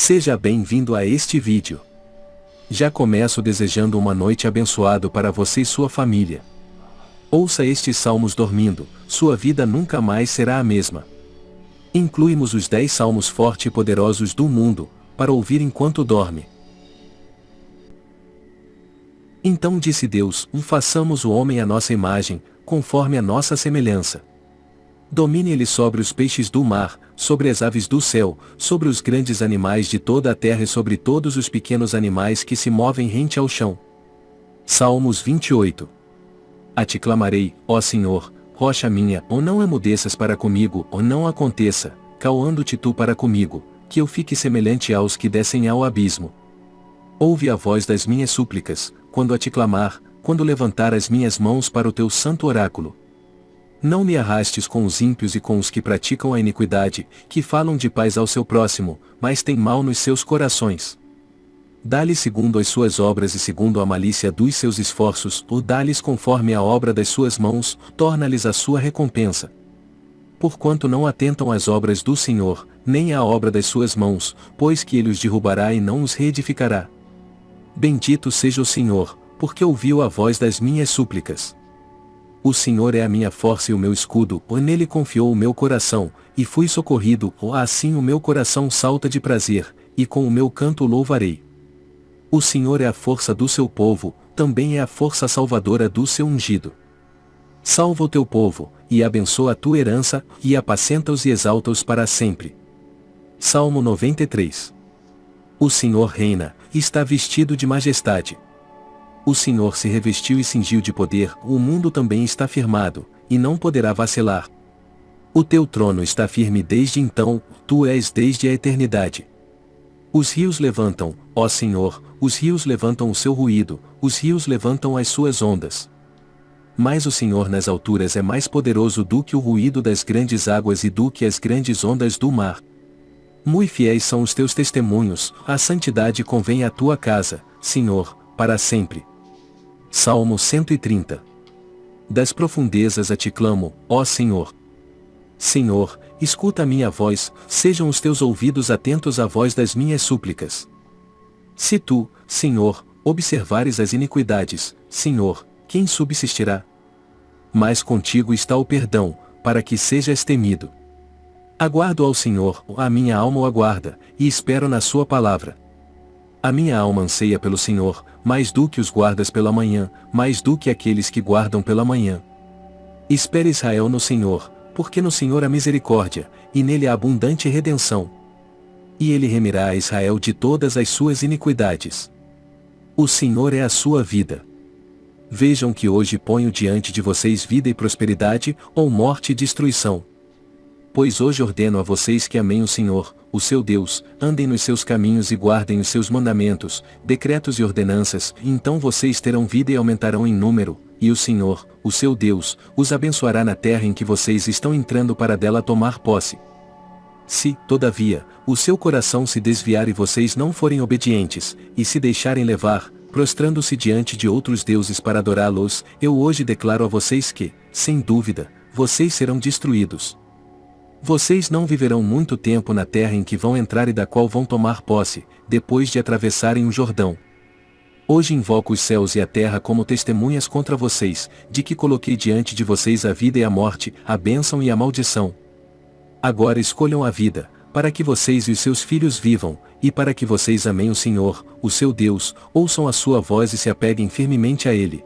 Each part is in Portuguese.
Seja bem-vindo a este vídeo. Já começo desejando uma noite abençoada para você e sua família. Ouça estes salmos dormindo, sua vida nunca mais será a mesma. Incluímos os 10 salmos fortes e poderosos do mundo, para ouvir enquanto dorme. Então disse Deus: Façamos o homem à nossa imagem, conforme a nossa semelhança. Domine ele sobre os peixes do mar, sobre as aves do céu, sobre os grandes animais de toda a terra e sobre todos os pequenos animais que se movem rente ao chão. Salmos 28 A ti clamarei, ó Senhor, rocha minha, ou não emudeças para comigo, ou não aconteça, calando-te tu para comigo, que eu fique semelhante aos que descem ao abismo. Ouve a voz das minhas súplicas, quando a te clamar, quando levantar as minhas mãos para o teu santo oráculo. Não me arrastes com os ímpios e com os que praticam a iniquidade, que falam de paz ao seu próximo, mas têm mal nos seus corações. Dá-lhe segundo as suas obras e segundo a malícia dos seus esforços, ou dá-lhes conforme a obra das suas mãos, torna-lhes a sua recompensa. Porquanto não atentam às obras do Senhor, nem à obra das suas mãos, pois que ele os derrubará e não os reedificará. Bendito seja o Senhor, porque ouviu a voz das minhas súplicas. O Senhor é a minha força e o meu escudo, ou nele confiou o meu coração, e fui socorrido, ou assim o meu coração salta de prazer, e com o meu canto louvarei. O Senhor é a força do seu povo, também é a força salvadora do seu ungido. Salva o teu povo, e abençoa a tua herança, e apacenta-os e exalta-os para sempre. Salmo 93 O Senhor reina, está vestido de majestade. O Senhor se revestiu e cingiu de poder, o mundo também está firmado, e não poderá vacilar. O teu trono está firme desde então, tu és desde a eternidade. Os rios levantam, ó Senhor, os rios levantam o seu ruído, os rios levantam as suas ondas. Mas o Senhor nas alturas é mais poderoso do que o ruído das grandes águas e do que as grandes ondas do mar. Muito fiéis são os teus testemunhos, a santidade convém à tua casa, Senhor, para sempre. Salmo 130 Das profundezas a ti clamo, ó Senhor. Senhor, escuta a minha voz, sejam os teus ouvidos atentos à voz das minhas súplicas. Se tu, Senhor, observares as iniquidades, Senhor, quem subsistirá? Mas contigo está o perdão, para que sejas temido. Aguardo ao Senhor, a minha alma o aguarda, e espero na sua palavra. A minha alma anseia pelo Senhor, mais do que os guardas pela manhã, mais do que aqueles que guardam pela manhã. Espere Israel no Senhor, porque no Senhor há misericórdia, e nele há abundante redenção. E ele remirá a Israel de todas as suas iniquidades. O Senhor é a sua vida. Vejam que hoje ponho diante de vocês vida e prosperidade, ou morte e destruição. Pois hoje ordeno a vocês que amem o Senhor, o seu Deus, andem nos seus caminhos e guardem os seus mandamentos, decretos e ordenanças, então vocês terão vida e aumentarão em número, e o Senhor, o seu Deus, os abençoará na terra em que vocês estão entrando para dela tomar posse. Se, todavia, o seu coração se desviar e vocês não forem obedientes, e se deixarem levar, prostrando-se diante de outros deuses para adorá-los, eu hoje declaro a vocês que, sem dúvida, vocês serão destruídos. Vocês não viverão muito tempo na terra em que vão entrar e da qual vão tomar posse, depois de atravessarem o Jordão. Hoje invoco os céus e a terra como testemunhas contra vocês, de que coloquei diante de vocês a vida e a morte, a bênção e a maldição. Agora escolham a vida, para que vocês e os seus filhos vivam, e para que vocês amem o Senhor, o seu Deus, ouçam a sua voz e se apeguem firmemente a Ele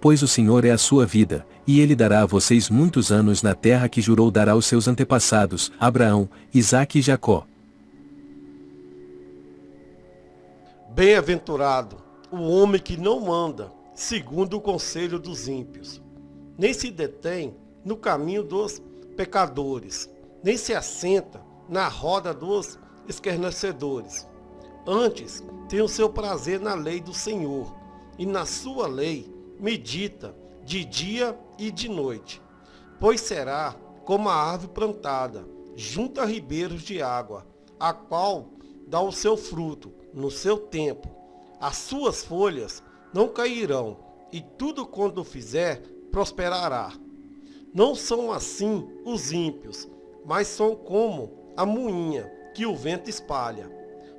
pois o Senhor é a sua vida, e ele dará a vocês muitos anos na terra que jurou dar aos seus antepassados, Abraão, Isaque e Jacó. Bem-aventurado o homem que não manda, segundo o conselho dos ímpios, nem se detém no caminho dos pecadores, nem se assenta na roda dos escarnecedores. Antes, tem o seu prazer na lei do Senhor, e na sua lei medita de dia e de noite, pois será como a árvore plantada junto a ribeiros de água, a qual dá o seu fruto no seu tempo. As suas folhas não cairão, e tudo quanto fizer prosperará. Não são assim os ímpios, mas são como a moinha que o vento espalha.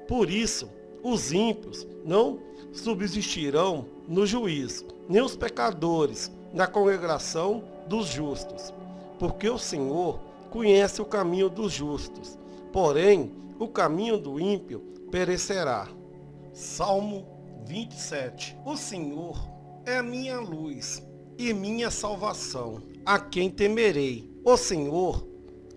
Por isso, os ímpios não subsistirão no juízo, nem os pecadores na congregação dos justos. Porque o Senhor conhece o caminho dos justos, porém o caminho do ímpio perecerá. Salmo 27 O Senhor é a minha luz e minha salvação. A quem temerei? O Senhor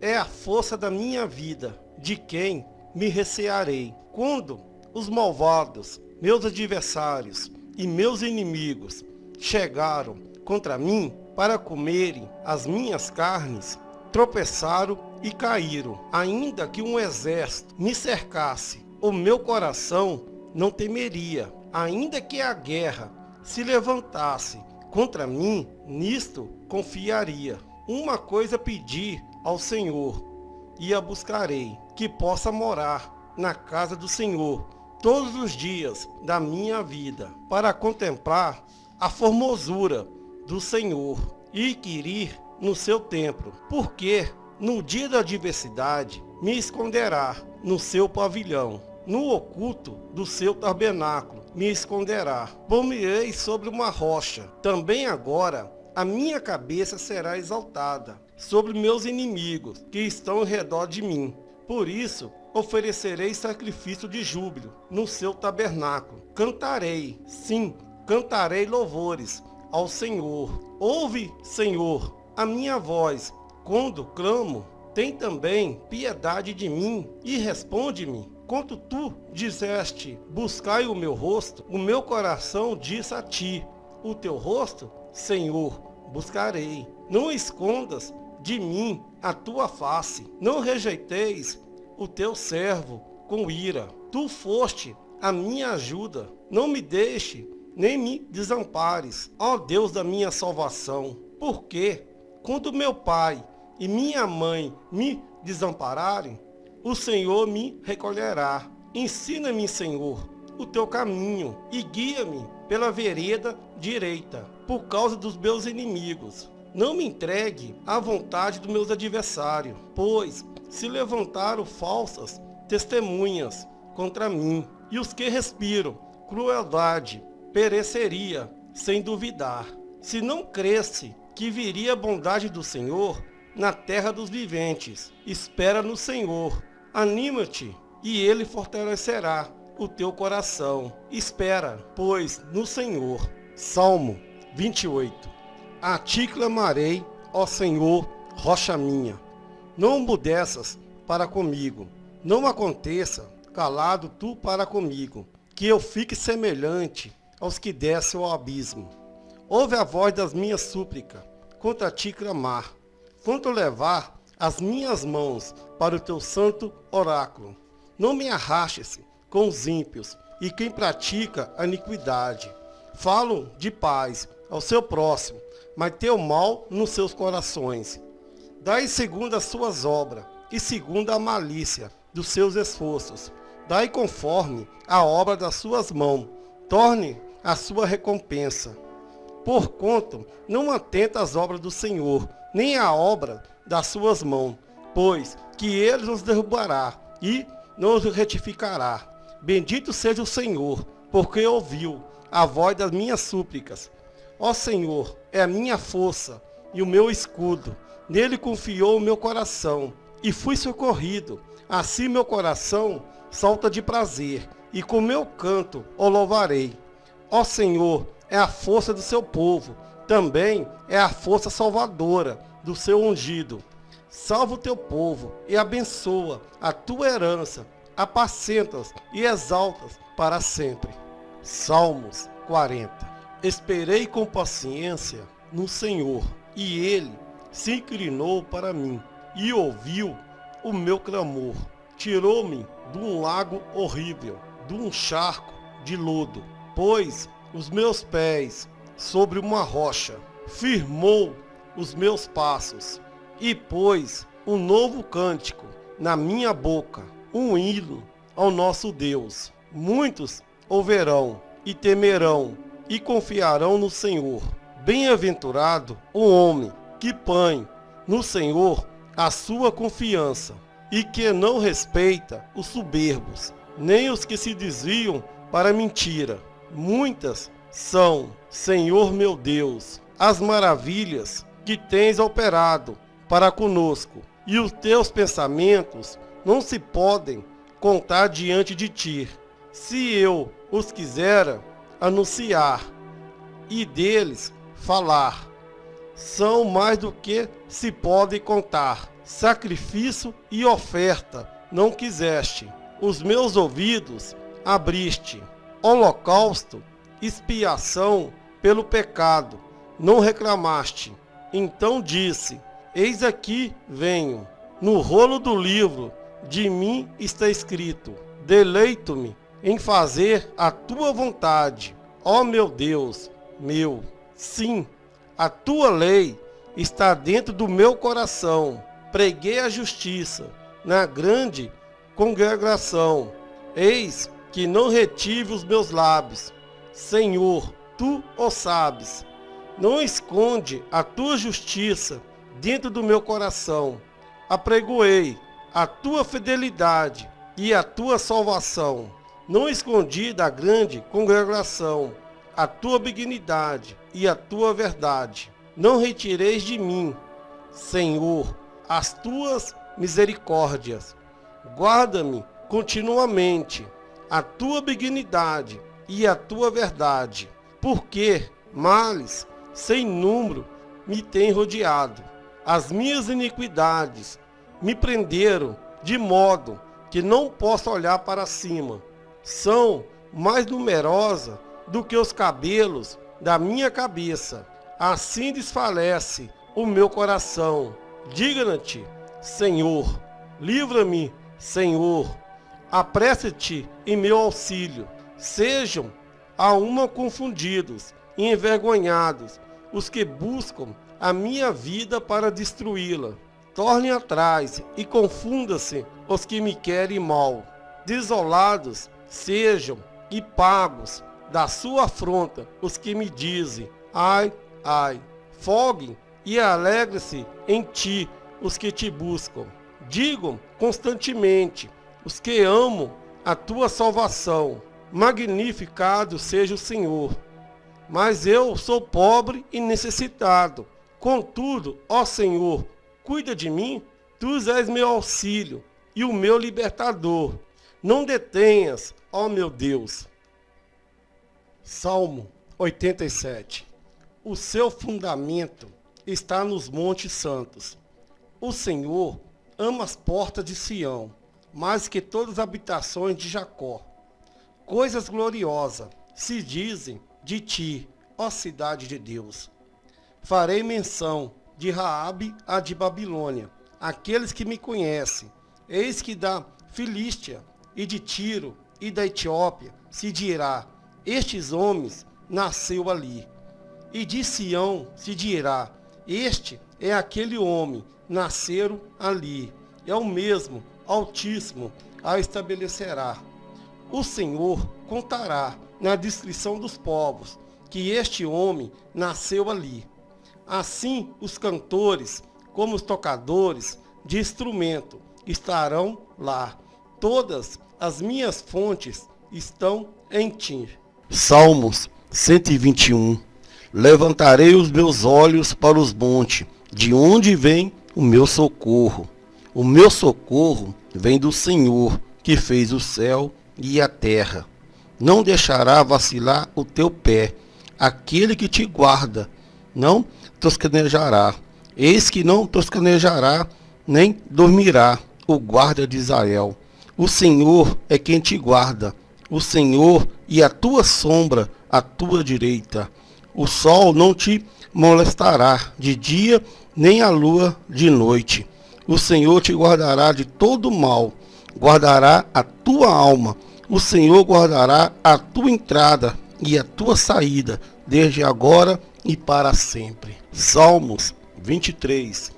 é a força da minha vida. De quem me recearei? Quando os malvados, meus adversários e meus inimigos chegaram contra mim para comerem as minhas carnes, tropeçaram e caíram. Ainda que um exército me cercasse, o meu coração não temeria. Ainda que a guerra se levantasse contra mim, nisto confiaria. Uma coisa pedi ao Senhor, e a buscarei, que possa morar na casa do Senhor todos os dias da minha vida, para contemplar a formosura do Senhor e querer no seu templo, porque no dia da adversidade me esconderá no seu pavilhão, no oculto do seu tabernáculo me esconderá. Pôr-me-ei sobre uma rocha. Também agora a minha cabeça será exaltada sobre meus inimigos que estão ao redor de mim. Por isso oferecerei sacrifício de júbilo no seu tabernáculo. Cantarei, sim, cantarei louvores ao Senhor. Ouve, Senhor, a minha voz quando clamo. Tem também piedade de mim e responde-me. Quando tu disseste, buscai o meu rosto, o meu coração disse a ti, o teu rosto, Senhor, buscarei. Não escondas de mim a tua face, não rejeiteis o teu servo com ira. Tu foste a minha ajuda, não me deixe, nem me desampares, ó Deus da minha salvação. Porque, quando meu pai e minha mãe me desampararem, o Senhor me recolherá. Ensina-me, Senhor, o teu caminho e guia-me pela vereda direita, por causa dos meus inimigos. Não me entregue à vontade dos meus adversários, pois se levantaram falsas testemunhas contra mim, e os que respiram crueldade pereceria sem duvidar. Se não cresce que viria a bondade do Senhor na terra dos viventes, espera no Senhor Anima-te, e ele fortalecerá o teu coração. Espera, pois, no Senhor. Salmo 28. A ti clamarei, ó Senhor, rocha minha. Não mudeças para comigo. Não aconteça, calado tu para comigo, que eu fique semelhante aos que descem ao abismo. Ouve a voz das minhas súplicas, contra ti clamar. Quanto levar as minhas mãos para o teu santo oráculo. Não me arrastes com os ímpios e quem pratica a iniquidade. Falo de paz ao seu próximo, mas teu mal nos seus corações. Dai segundo as suas obras e segundo a malícia dos seus esforços. Dai conforme a obra das suas mãos. Torne a sua recompensa. Porquanto não atenta às obras do Senhor, nem à obra das suas mãos, pois que ele nos derrubará e nos retificará. Bendito seja o Senhor, porque ouviu a voz das minhas súplicas. Ó Senhor, é a minha força e o meu escudo. Nele confiou o meu coração e fui socorrido. Assim meu coração salta de prazer e com meu canto o louvarei. Ó Senhor, é a força do seu povo, também é a força salvadora do seu ungido. Salva o teu povo e abençoa a tua herança, apacentas e exaltas para sempre. Salmos 40 Esperei com paciência no Senhor, e ele se inclinou para mim e ouviu o meu clamor. Tirou-me de um lago horrível, de um charco de lodo, pôs os meus pés sobre uma rocha, firmou os meus passos e pôs um novo cântico na minha boca, um hino ao nosso Deus. Muitos ouverão e temerão e confiarão no Senhor. Bem-aventurado o homem que põe no Senhor a sua confiança e que não respeita os soberbos, nem os que se desviam para mentira. Muitas são, Senhor meu Deus, as maravilhas que tens operado para conosco, e os teus pensamentos não se podem contar diante de ti. Se eu os quisera anunciar e deles falar, são mais do que se pode contar. Sacrifício e oferta não quiseste, os meus ouvidos abriste. Holocausto, expiação pelo pecado, não reclamaste. Então disse: Eis aqui venho. No rolo do livro de mim está escrito: Deleito-me em fazer a tua vontade, ó meu Deus, meu. Sim, a tua lei está dentro do meu coração. Preguei a justiça na grande congregação. Eis que não retive os meus lábios. Senhor, tu o sabes. Não esconde a tua justiça dentro do meu coração. Apregoei a tua fidelidade e a tua salvação. Não escondi da grande congregação a tua benignidade e a tua verdade. Não retireis de mim, Senhor, as tuas misericórdias. Guarda-me continuamente a tua benignidade e a tua verdade, porque males sem número me têm rodeado. As minhas iniquidades me prenderam de modo que não posso olhar para cima. São mais numerosas do que os cabelos da minha cabeça. Assim desfalece o meu coração. Digna-te, Senhor. Livra-me, Senhor. Apressa-te em meu auxílio. Sejam a uma confundidos e envergonhados os que buscam a minha vida para destruí-la. Tornem atrás e confunda-se os que me querem mal. Desolados sejam e pagos da sua afronta os que me dizem, ai, ai. Foguem e alegre-se em ti os que te buscam. Digam constantemente os que amam a tua salvação. Magnificado seja o Senhor. Mas eu sou pobre e necessitado. Contudo, ó Senhor, Cuida de mim, tu és meu auxílio e o meu libertador. Não detenhas, ó meu Deus. Salmo 87. O seu fundamento está nos montes santos. O Senhor ama as portas de Sião, mais que todas as habitações de Jacó. Coisas gloriosas se dizem de ti, ó cidade de Deus. Farei menção de Raabe a de Babilônia. Aqueles que me conhecem, eis que da Filístia e de Tiro e da Etiópia se dirá: Estes homens nasceu ali. E de Sião se dirá: Este é aquele homem, nasceram ali. É o mesmo, Altíssimo, a estabelecerá. O Senhor contará na descrição dos povos que este homem nasceu ali. Assim, os cantores, como os tocadores de instrumento, estarão lá. Todas as minhas fontes estão em ti. Salmos 121 Levantarei os meus olhos para os montes, de onde vem o meu socorro. O meu socorro vem do Senhor, que fez o céu e a terra. Não deixará vacilar o teu pé, aquele que te guarda, não toscanejará. Eis que não toscanejará, nem dormirá o guarda de Israel. O Senhor é quem te guarda, o Senhor e a tua sombra à tua direita. O sol não te molestará de dia, nem a lua de noite. O Senhor te guardará de todo mal, guardará a tua alma. O Senhor guardará a tua entrada e a tua saída, desde agora e para sempre. Salmos 23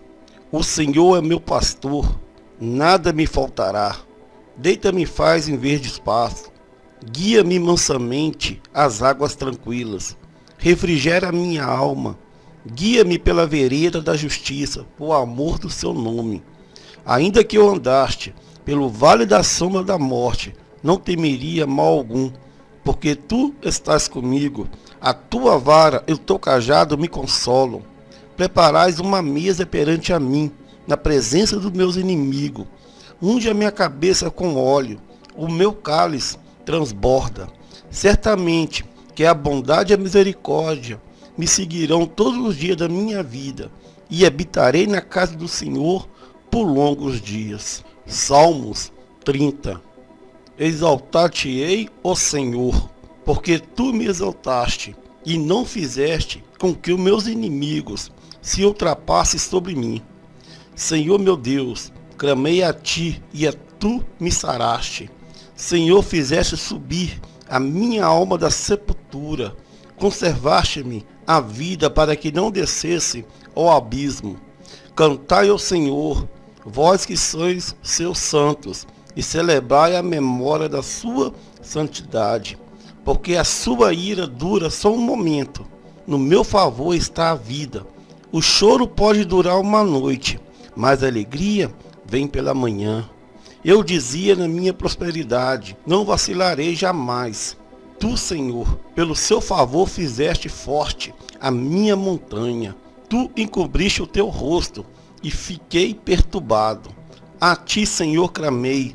O Senhor é meu pastor, nada me faltará. Deita-me faz em verde espaço, guia-me mansamente às águas tranquilas. Refrigera minha alma, guia-me pela vereda da justiça, por amor do seu nome. Ainda que eu andaste pelo vale da sombra da morte, não temeria mal algum, porque tu estás comigo, a tua vara e o teu cajado me consolam. Preparais uma mesa perante a mim, na presença dos meus inimigos. Unge a minha cabeça com óleo, o meu cálice transborda. Certamente que a bondade e a misericórdia me seguirão todos os dias da minha vida, e habitarei na casa do Senhor por longos dias. Salmos 30 Exaltar-te-ei, ó Senhor, porque tu me exaltaste e não fizeste com que os meus inimigos se ultrapassem sobre mim. Senhor meu Deus, clamei a ti e a tu me saraste. Senhor, fizeste subir a minha alma da sepultura, conservaste-me a vida para que não descesse ao abismo. Cantai ao Senhor, vós que sois seus santos, e celebrai a memória da sua santidade, porque a sua ira dura só um momento. No meu favor está a vida. O choro pode durar uma noite, mas a alegria vem pela manhã. Eu dizia na minha prosperidade: Não vacilarei jamais. Tu, Senhor, pelo seu favor fizeste forte a minha montanha. Tu encobriste o teu rosto e fiquei perturbado. A ti, Senhor, clamei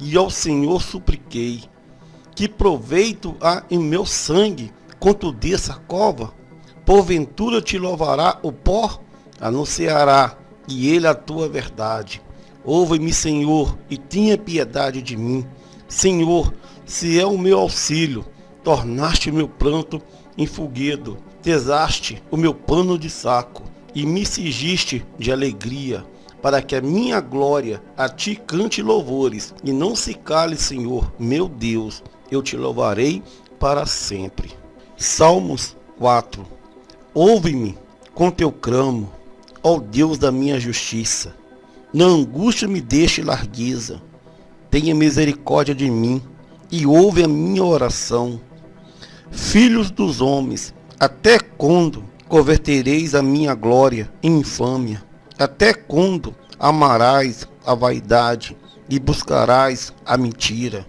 e ao Senhor supliquei. Que proveito há em meu sangue quanto dessa cova? Porventura te louvará o pó? Anunciará e ele a tua verdade. Ouve-me, Senhor, e tenha piedade de mim. Senhor, se é o meu auxílio, tornaste o meu pranto em foguedo, tesaste o meu pano de saco e me cingiste de alegria para que a minha glória a ti cante louvores, e não se cale, Senhor, meu Deus, eu te louvarei para sempre. Salmos 4 Ouve-me com teu cramo, ó Deus da minha justiça. Na angústia me deixe largueza. Tenha misericórdia de mim e ouve a minha oração. Filhos dos homens, até quando convertereis a minha glória em infâmia? Até quando amarás a vaidade e buscarás a mentira?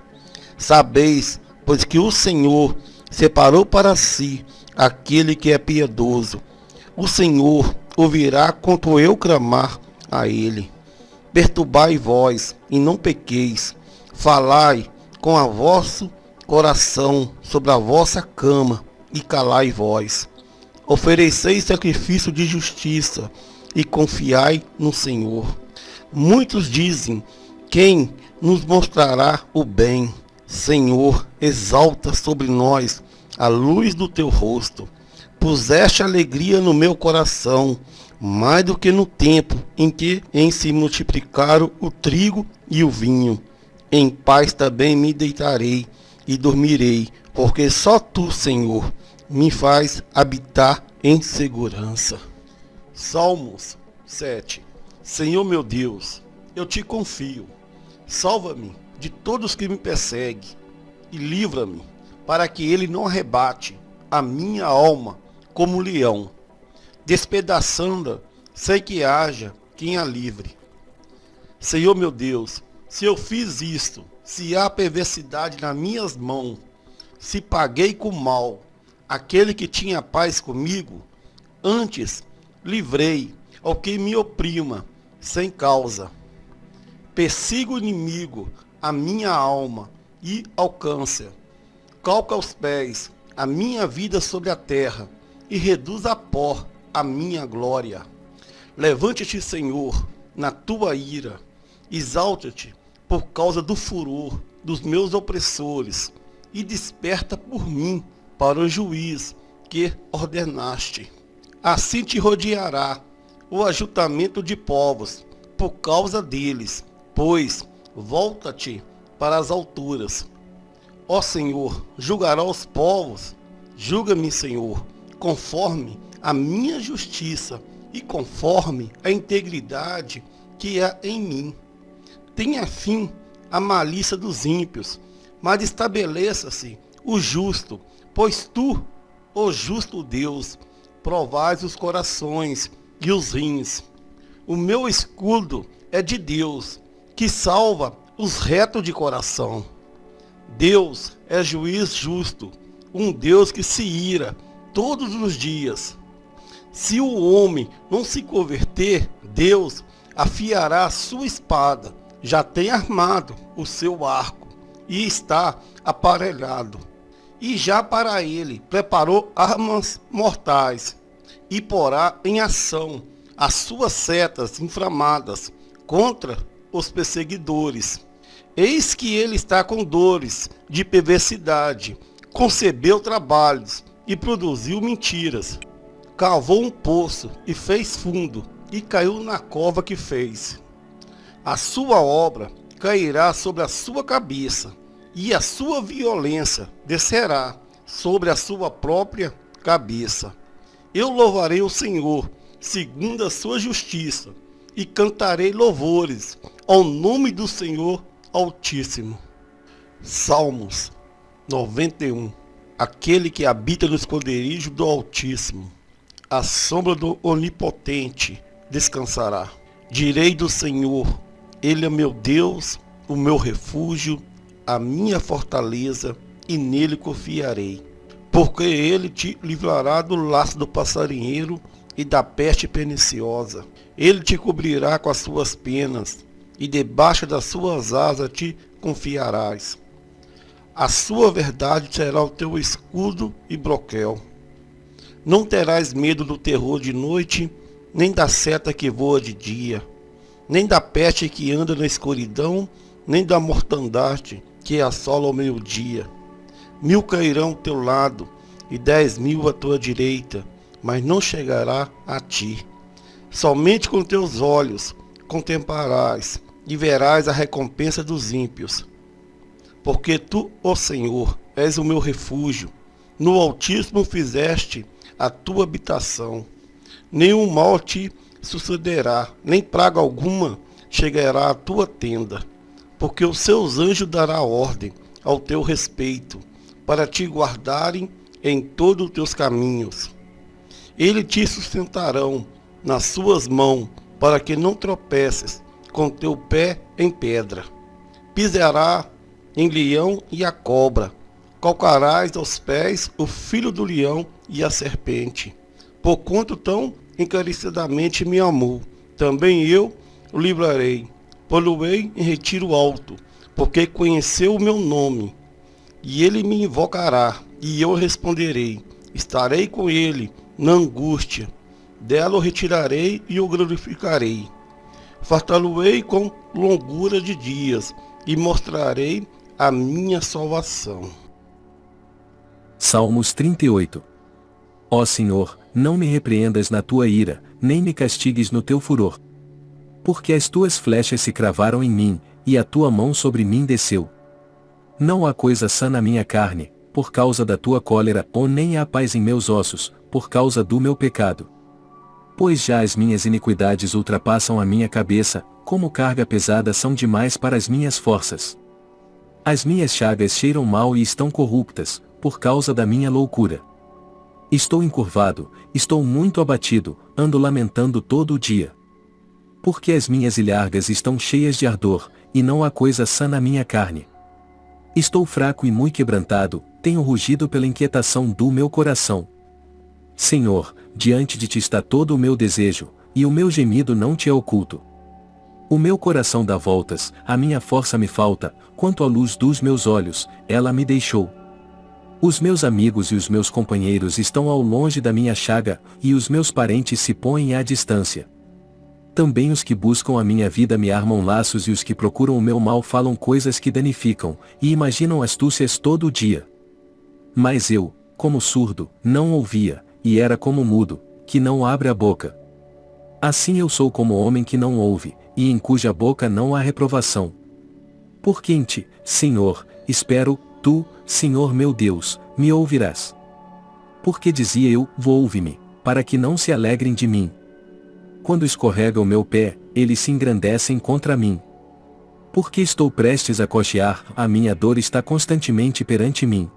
Sabeis, pois que o Senhor separou para si aquele que é piedoso. O Senhor ouvirá quanto eu clamar a ele. Perturbai vós e não pequeis. Falai com a vosso coração sobre a vossa cama e calai vós. Ofereceis sacrifício de justiça e confiai no Senhor. Muitos dizem: Quem nos mostrará o bem? Senhor, exalta sobre nós a luz do teu rosto. Puseste alegria no meu coração, mais do que no tempo em que em se multiplicaram o trigo e o vinho. Em paz também me deitarei e dormirei, porque só tu, Senhor, me faz habitar em segurança. Salmos 7 Senhor meu Deus, eu te confio. Salva-me de todos que me perseguem e livra-me para que ele não arrebate a minha alma como leão, despedaçando sem que haja quem a livre. Senhor meu Deus, se eu fiz isto, se há perversidade nas minhas mãos, se paguei com mal aquele que tinha paz comigo, antes livrei ao que me oprima, sem causa. Persigo o inimigo, a minha alma, e alcança. Calca aos pés a minha vida sobre a terra, e reduz a pó a minha glória. Levante-te, Senhor, na tua ira, exalta-te por causa do furor dos meus opressores, e desperta por mim para o juiz que ordenaste. Assim te rodeará o ajuntamento de povos, por causa deles, pois volta-te para as alturas. Ó Senhor, julgará os povos, julga-me, Senhor, conforme a minha justiça e conforme a integridade que há em mim. Tenha fim a malícia dos ímpios, mas estabeleça-se o justo, pois tu, ó justo Deus, provais os corações e os rins. O meu escudo é de Deus, que salva os retos de coração. Deus é juiz justo, um Deus que se ira todos os dias. Se o homem não se converter, Deus afiará a sua espada, já tem armado o seu arco e está aparelhado. E já para ele preparou armas mortais e porá em ação as suas setas inflamadas contra os perseguidores. Eis que ele está com dores de perversidade, concebeu trabalhos e produziu mentiras. Cavou um poço e fez fundo, e caiu na cova que fez. A sua obra cairá sobre a sua cabeça, e a sua violência descerá sobre a sua própria cabeça. Eu louvarei o Senhor, segundo a sua justiça, e cantarei louvores ao nome do Senhor Altíssimo. Salmos 91 Aquele que habita no esconderijo do Altíssimo, a sombra do Onipotente descansará. Direi do Senhor, Ele é meu Deus, o meu refúgio, a minha fortaleza, e nele confiarei. Porque ele te livrará do laço do passarinheiro e da peste perniciosa. Ele te cobrirá com as suas penas, e debaixo das suas asas te confiarás. A sua verdade será o teu escudo e broquel. Não terás medo do terror de noite, nem da seta que voa de dia, nem da peste que anda na escuridão, nem da mortandade que assola ao meio-dia. Mil cairão ao teu lado e dez mil à tua direita, mas não chegará a ti. Somente com teus olhos contemplarás e verás a recompensa dos ímpios porque tu, ó Senhor, és o meu refúgio. No Altíssimo fizeste a tua habitação. Nenhum mal te sucederá, nem praga alguma chegará à tua tenda, porque os seus anjos dará ordem ao teu respeito, para te guardarem em todos os teus caminhos. Eles te sustentarão nas suas mãos, para que não tropeces com teu pé em pedra. Pisará em leão e a cobra. Calcarás aos pés o filho do leão e a serpente. Por quanto tão encarecidamente me amou, também eu o livrarei. Poluei em retiro alto, porque conheceu o meu nome. E ele me invocará, e eu responderei. Estarei com ele na angústia. Dela o retirarei e o glorificarei. Fartá-lo-ei com longura de dias, e mostrarei a minha salvação. Salmos 38 Ó Senhor, não me repreendas na tua ira, nem me castigues no teu furor. Porque as tuas flechas se cravaram em mim, e a tua mão sobre mim desceu. Não há coisa sã na minha carne, por causa da tua cólera, ou nem há paz em meus ossos, por causa do meu pecado. Pois já as minhas iniquidades ultrapassam a minha cabeça, como carga pesada são demais para as minhas forças. As minhas chagas cheiram mal e estão corruptas, por causa da minha loucura. Estou encurvado, estou muito abatido, ando lamentando todo o dia. Porque as minhas ilhargas estão cheias de ardor, e não há coisa sã na minha carne. Estou fraco e muito quebrantado, tenho rugido pela inquietação do meu coração. Senhor, diante de ti está todo o meu desejo, e o meu gemido não te é oculto. O meu coração dá voltas, a minha força me falta, quanto à luz dos meus olhos, ela me deixou. Os meus amigos e os meus companheiros estão ao longe da minha chaga, e os meus parentes se põem à distância. Também os que buscam a minha vida me armam laços e os que procuram o meu mal falam coisas que danificam, e imaginam astúcias todo o dia. Mas eu, como surdo, não ouvia, e era como mudo, que não abre a boca. Assim eu sou como homem que não ouve, e em cuja boca não há reprovação. Por quem te, Senhor, espero, tu, Senhor meu Deus, me ouvirás. Porque dizia eu, ouve-me, para que não se alegrem de mim. Quando escorrega o meu pé, eles se engrandecem contra mim. Porque estou prestes a cochear, a minha dor está constantemente perante mim.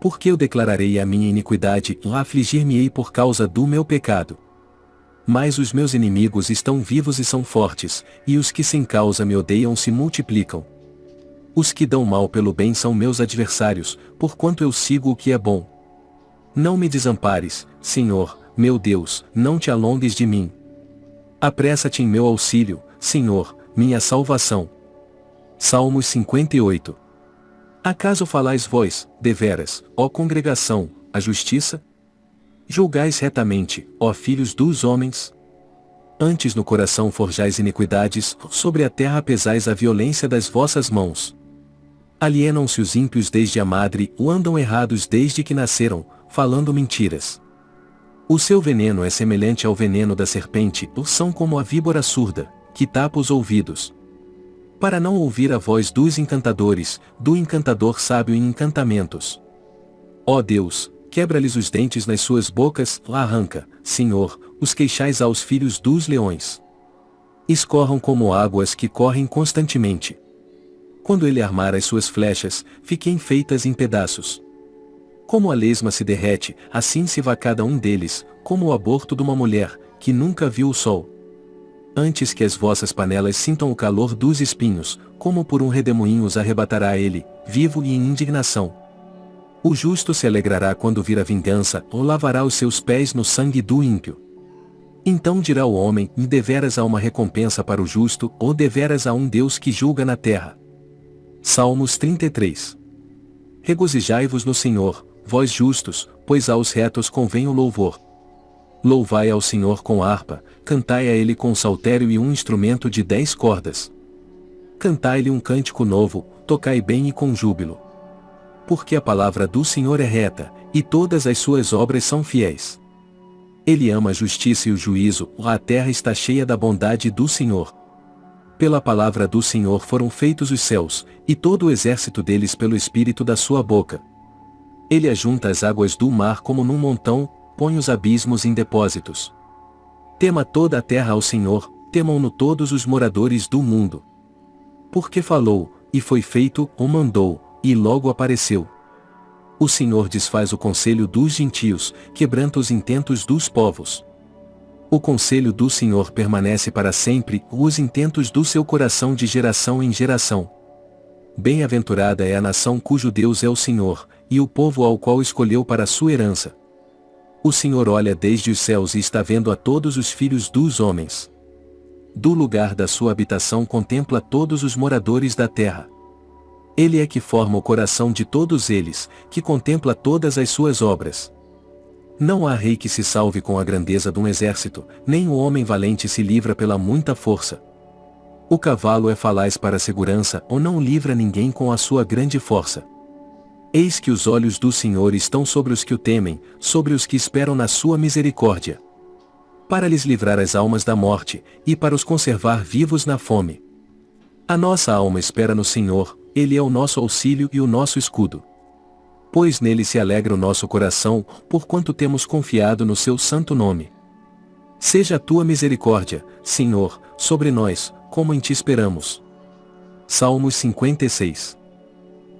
Porque eu declararei a minha iniquidade, afligir-me-ei por causa do meu pecado. Mas os meus inimigos estão vivos e são fortes, e os que sem causa me odeiam se multiplicam. Os que dão mal pelo bem são meus adversários, porquanto eu sigo o que é bom. Não me desampares, Senhor, meu Deus, não te alongues de mim. Apressa-te em meu auxílio, Senhor, minha salvação. Salmos 58 Acaso falais vós, deveras, ó congregação, a justiça? Julgais retamente, ó filhos dos homens? Antes no coração forjais iniquidades, sobre a terra pesais a violência das vossas mãos. Alienam-se os ímpios desde a madre, ou andam errados desde que nasceram, falando mentiras. O seu veneno é semelhante ao veneno da serpente, ou são como a víbora surda, que tapa os ouvidos. Para não ouvir a voz dos encantadores, do encantador sábio em encantamentos. Ó Deus, quebra-lhes os dentes nas suas bocas, lá arranca, Senhor, os queixais aos filhos dos leões. Escorram como águas que correm constantemente. Quando ele armar as suas flechas, fiquem feitas em pedaços. Como a lesma se derrete, assim se vá cada um deles, como o aborto de uma mulher, que nunca viu o sol. Antes que as vossas panelas sintam o calor dos espinhos, como por um redemoinho os arrebatará ele, vivo e em indignação. O justo se alegrará quando vir a vingança, ou lavará os seus pés no sangue do ímpio. Então dirá o homem, e deveras há uma recompensa para o justo, ou deveras há um Deus que julga na terra. Salmos 33 Regozijai-vos no Senhor, vós justos, pois aos retos convém o louvor. Louvai ao Senhor com harpa, cantai a ele com saltério e um instrumento de dez cordas. Cantai-lhe um cântico novo, tocai bem e com júbilo. Porque a palavra do Senhor é reta, e todas as suas obras são fiéis. Ele ama a justiça e o juízo, a terra está cheia da bondade do Senhor. Pela palavra do Senhor foram feitos os céus, e todo o exército deles pelo espírito da sua boca. Ele ajunta as águas do mar como num montão, põe os abismos em depósitos. Tema toda a terra ao Senhor, temam-no todos os moradores do mundo. Porque falou, e foi feito, ou mandou, e logo apareceu. O Senhor desfaz o conselho dos gentios, quebranta os intentos dos povos. O conselho do Senhor permanece para sempre, os intentos do seu coração de geração em geração. Bem-aventurada é a nação cujo Deus é o Senhor, e o povo ao qual escolheu para sua herança. O Senhor olha desde os céus e está vendo a todos os filhos dos homens. Do lugar da sua habitação contempla todos os moradores da terra. Ele é que forma o coração de todos eles, que contempla todas as suas obras. Não há rei que se salve com a grandeza de um exército, nem o homem valente se livra pela muita força. O cavalo é falaz para segurança ou não livra ninguém com a sua grande força. Eis que os olhos do Senhor estão sobre os que o temem, sobre os que esperam na sua misericórdia. Para lhes livrar as almas da morte, e para os conservar vivos na fome. A nossa alma espera no Senhor, Ele é o nosso auxílio e o nosso escudo. Pois nele se alegra o nosso coração, porquanto temos confiado no seu santo nome. Seja a tua misericórdia, Senhor, sobre nós, como em ti esperamos. Salmos 56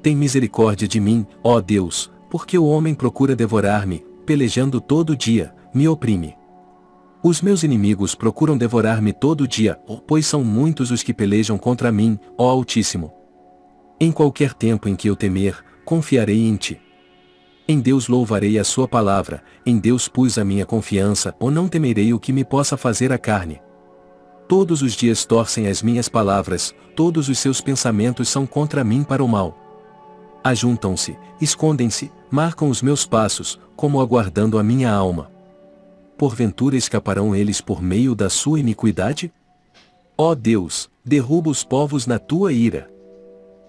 tem misericórdia de mim, ó Deus, porque o homem procura devorar-me, pelejando todo dia, me oprime. Os meus inimigos procuram devorar-me todo dia, pois são muitos os que pelejam contra mim, ó Altíssimo. Em qualquer tempo em que eu temer, confiarei em ti. Em Deus louvarei a sua palavra, em Deus pus a minha confiança, ou não temerei o que me possa fazer a carne. Todos os dias torcem as minhas palavras, todos os seus pensamentos são contra mim para o mal ajuntam-se, escondem-se, marcam os meus passos, como aguardando a minha alma. Porventura escaparão eles por meio da sua iniquidade? Ó Deus, derruba os povos na tua ira.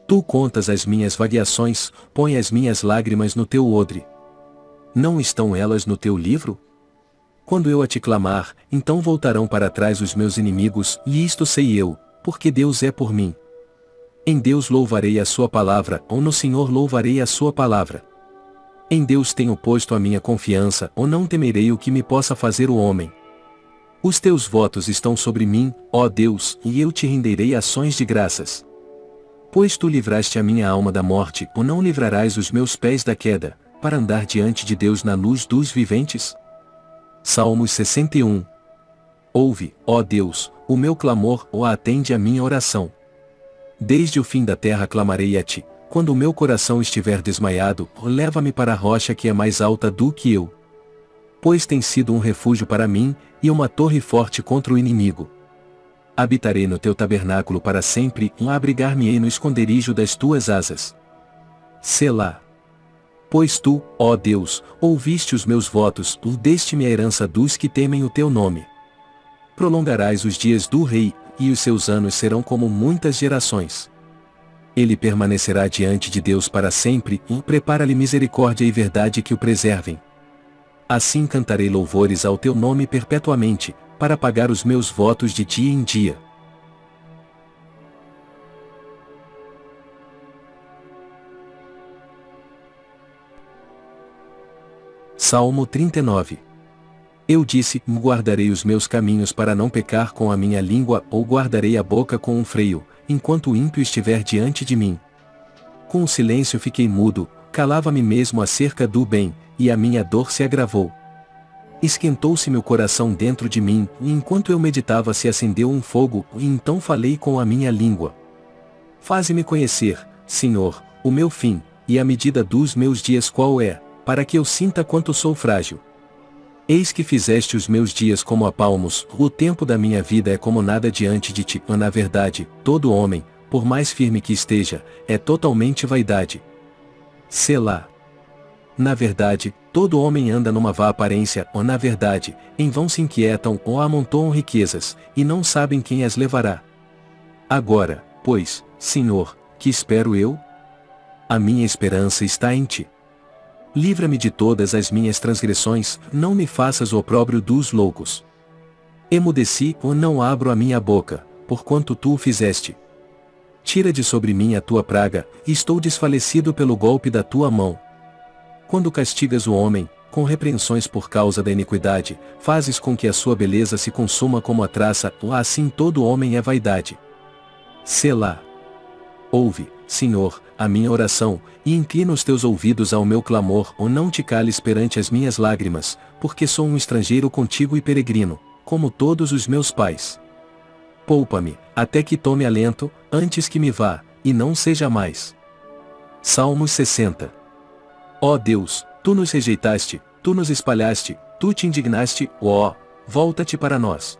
Tu contas as minhas variações, põe as minhas lágrimas no teu odre. Não estão elas no teu livro? Quando eu a te clamar, então voltarão para trás os meus inimigos, e isto sei eu, porque Deus é por mim. Em Deus louvarei a sua palavra, ou no Senhor louvarei a sua palavra. Em Deus tenho posto a minha confiança, ou não temerei o que me possa fazer o homem. Os teus votos estão sobre mim, ó Deus, e eu te renderei ações de graças. Pois tu livraste a minha alma da morte, ou não livrarás os meus pés da queda, para andar diante de Deus na luz dos viventes? Salmos 61 Ouve, ó Deus, o meu clamor, ou atende a minha oração. Desde o fim da terra clamarei a ti, quando o meu coração estiver desmaiado, leva-me para a rocha que é mais alta do que eu. Pois tem sido um refúgio para mim, e uma torre forte contra o inimigo. Habitarei no teu tabernáculo para sempre, e abrigar-me-ei no esconderijo das tuas asas. Selá. Pois tu, ó Deus, ouviste os meus votos, deste-me a herança dos que temem o teu nome. Prolongarás os dias do rei, e os seus anos serão como muitas gerações. Ele permanecerá diante de Deus para sempre, e prepara-lhe misericórdia e verdade que o preservem. Assim cantarei louvores ao teu nome perpetuamente, para pagar os meus votos de dia em dia. Salmo 39 Eu disse: Guardarei os meus caminhos para não pecar com a minha língua, ou guardarei a boca com um freio, enquanto o ímpio estiver diante de mim. Com o silêncio fiquei mudo, calava-me mesmo acerca do bem, e a minha dor se agravou. Esquentou-se meu coração dentro de mim, e enquanto eu meditava se acendeu um fogo, e então falei com a minha língua. Faze-me conhecer, Senhor, o meu fim, e a medida dos meus dias qual é para que eu sinta quanto sou frágil. Eis que fizeste os meus dias como a palmos, o tempo da minha vida é como nada diante de ti. Na verdade, todo homem, por mais firme que esteja, é totalmente vaidade. Selá. Na verdade, todo homem anda numa vã aparência, ou na verdade, em vão se inquietam ou amontoam riquezas, e não sabem quem as levará. Agora, pois, Senhor, que espero eu? A minha esperança está em ti. Livra-me de todas as minhas transgressões, não me faças o opróbrio dos loucos. Emudeci ou não abro a minha boca, porquanto tu o fizeste. Tira de sobre mim a tua praga, estou desfalecido pelo golpe da tua mão. Quando castigas o homem, com repreensões por causa da iniquidade, fazes com que a sua beleza se consuma como a traça, assim todo homem é vaidade. Selá. Ouve, Senhor, a minha oração, e inclina os teus ouvidos ao meu clamor, ou não te cales perante as minhas lágrimas, porque sou um estrangeiro contigo e peregrino, como todos os meus pais. Poupa-me, até que tome alento, antes que me vá, e não seja mais. Salmos 60 Ó Deus, tu nos rejeitaste, tu nos espalhaste, tu te indignaste, ó, volta-te para nós.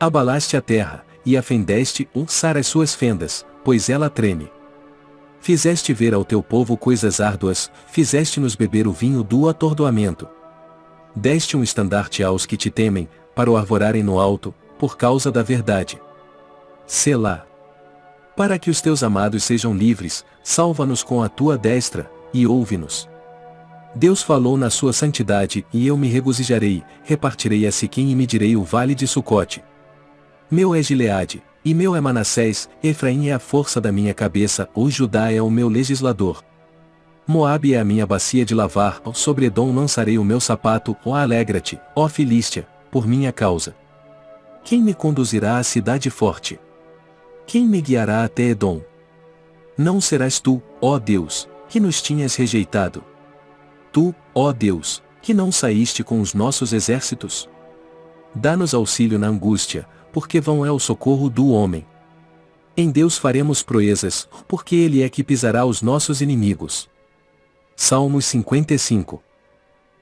Abalaste a terra, e afendeste, ulçar as suas fendas, pois ela treme. Fizeste ver ao teu povo coisas árduas, fizeste-nos beber o vinho do atordoamento. Deste um estandarte aos que te temem, para o arvorarem no alto, por causa da verdade. Selá. Para que os teus amados sejam livres, salva-nos com a tua destra, e ouve-nos. Deus falou na sua santidade, e eu me regozijarei, repartirei a Siquim e medirei o vale de Sucote. Meu é Gileade, e meu é Manassés, Efraim é a força da minha cabeça, o Judá é o meu legislador. Moabe é a minha bacia de lavar, sobre Edom lançarei o meu sapato, ó alegra-te, ó Filístia, por minha causa. Quem me conduzirá à cidade forte? Quem me guiará até Edom? Não serás tu, ó Deus, que nos tinhas rejeitado. Tu, ó Deus, que não saíste com os nossos exércitos? Dá-nos auxílio na angústia, porque vão é o socorro do homem. Em Deus faremos proezas, porque Ele é que pisará os nossos inimigos. Salmos 55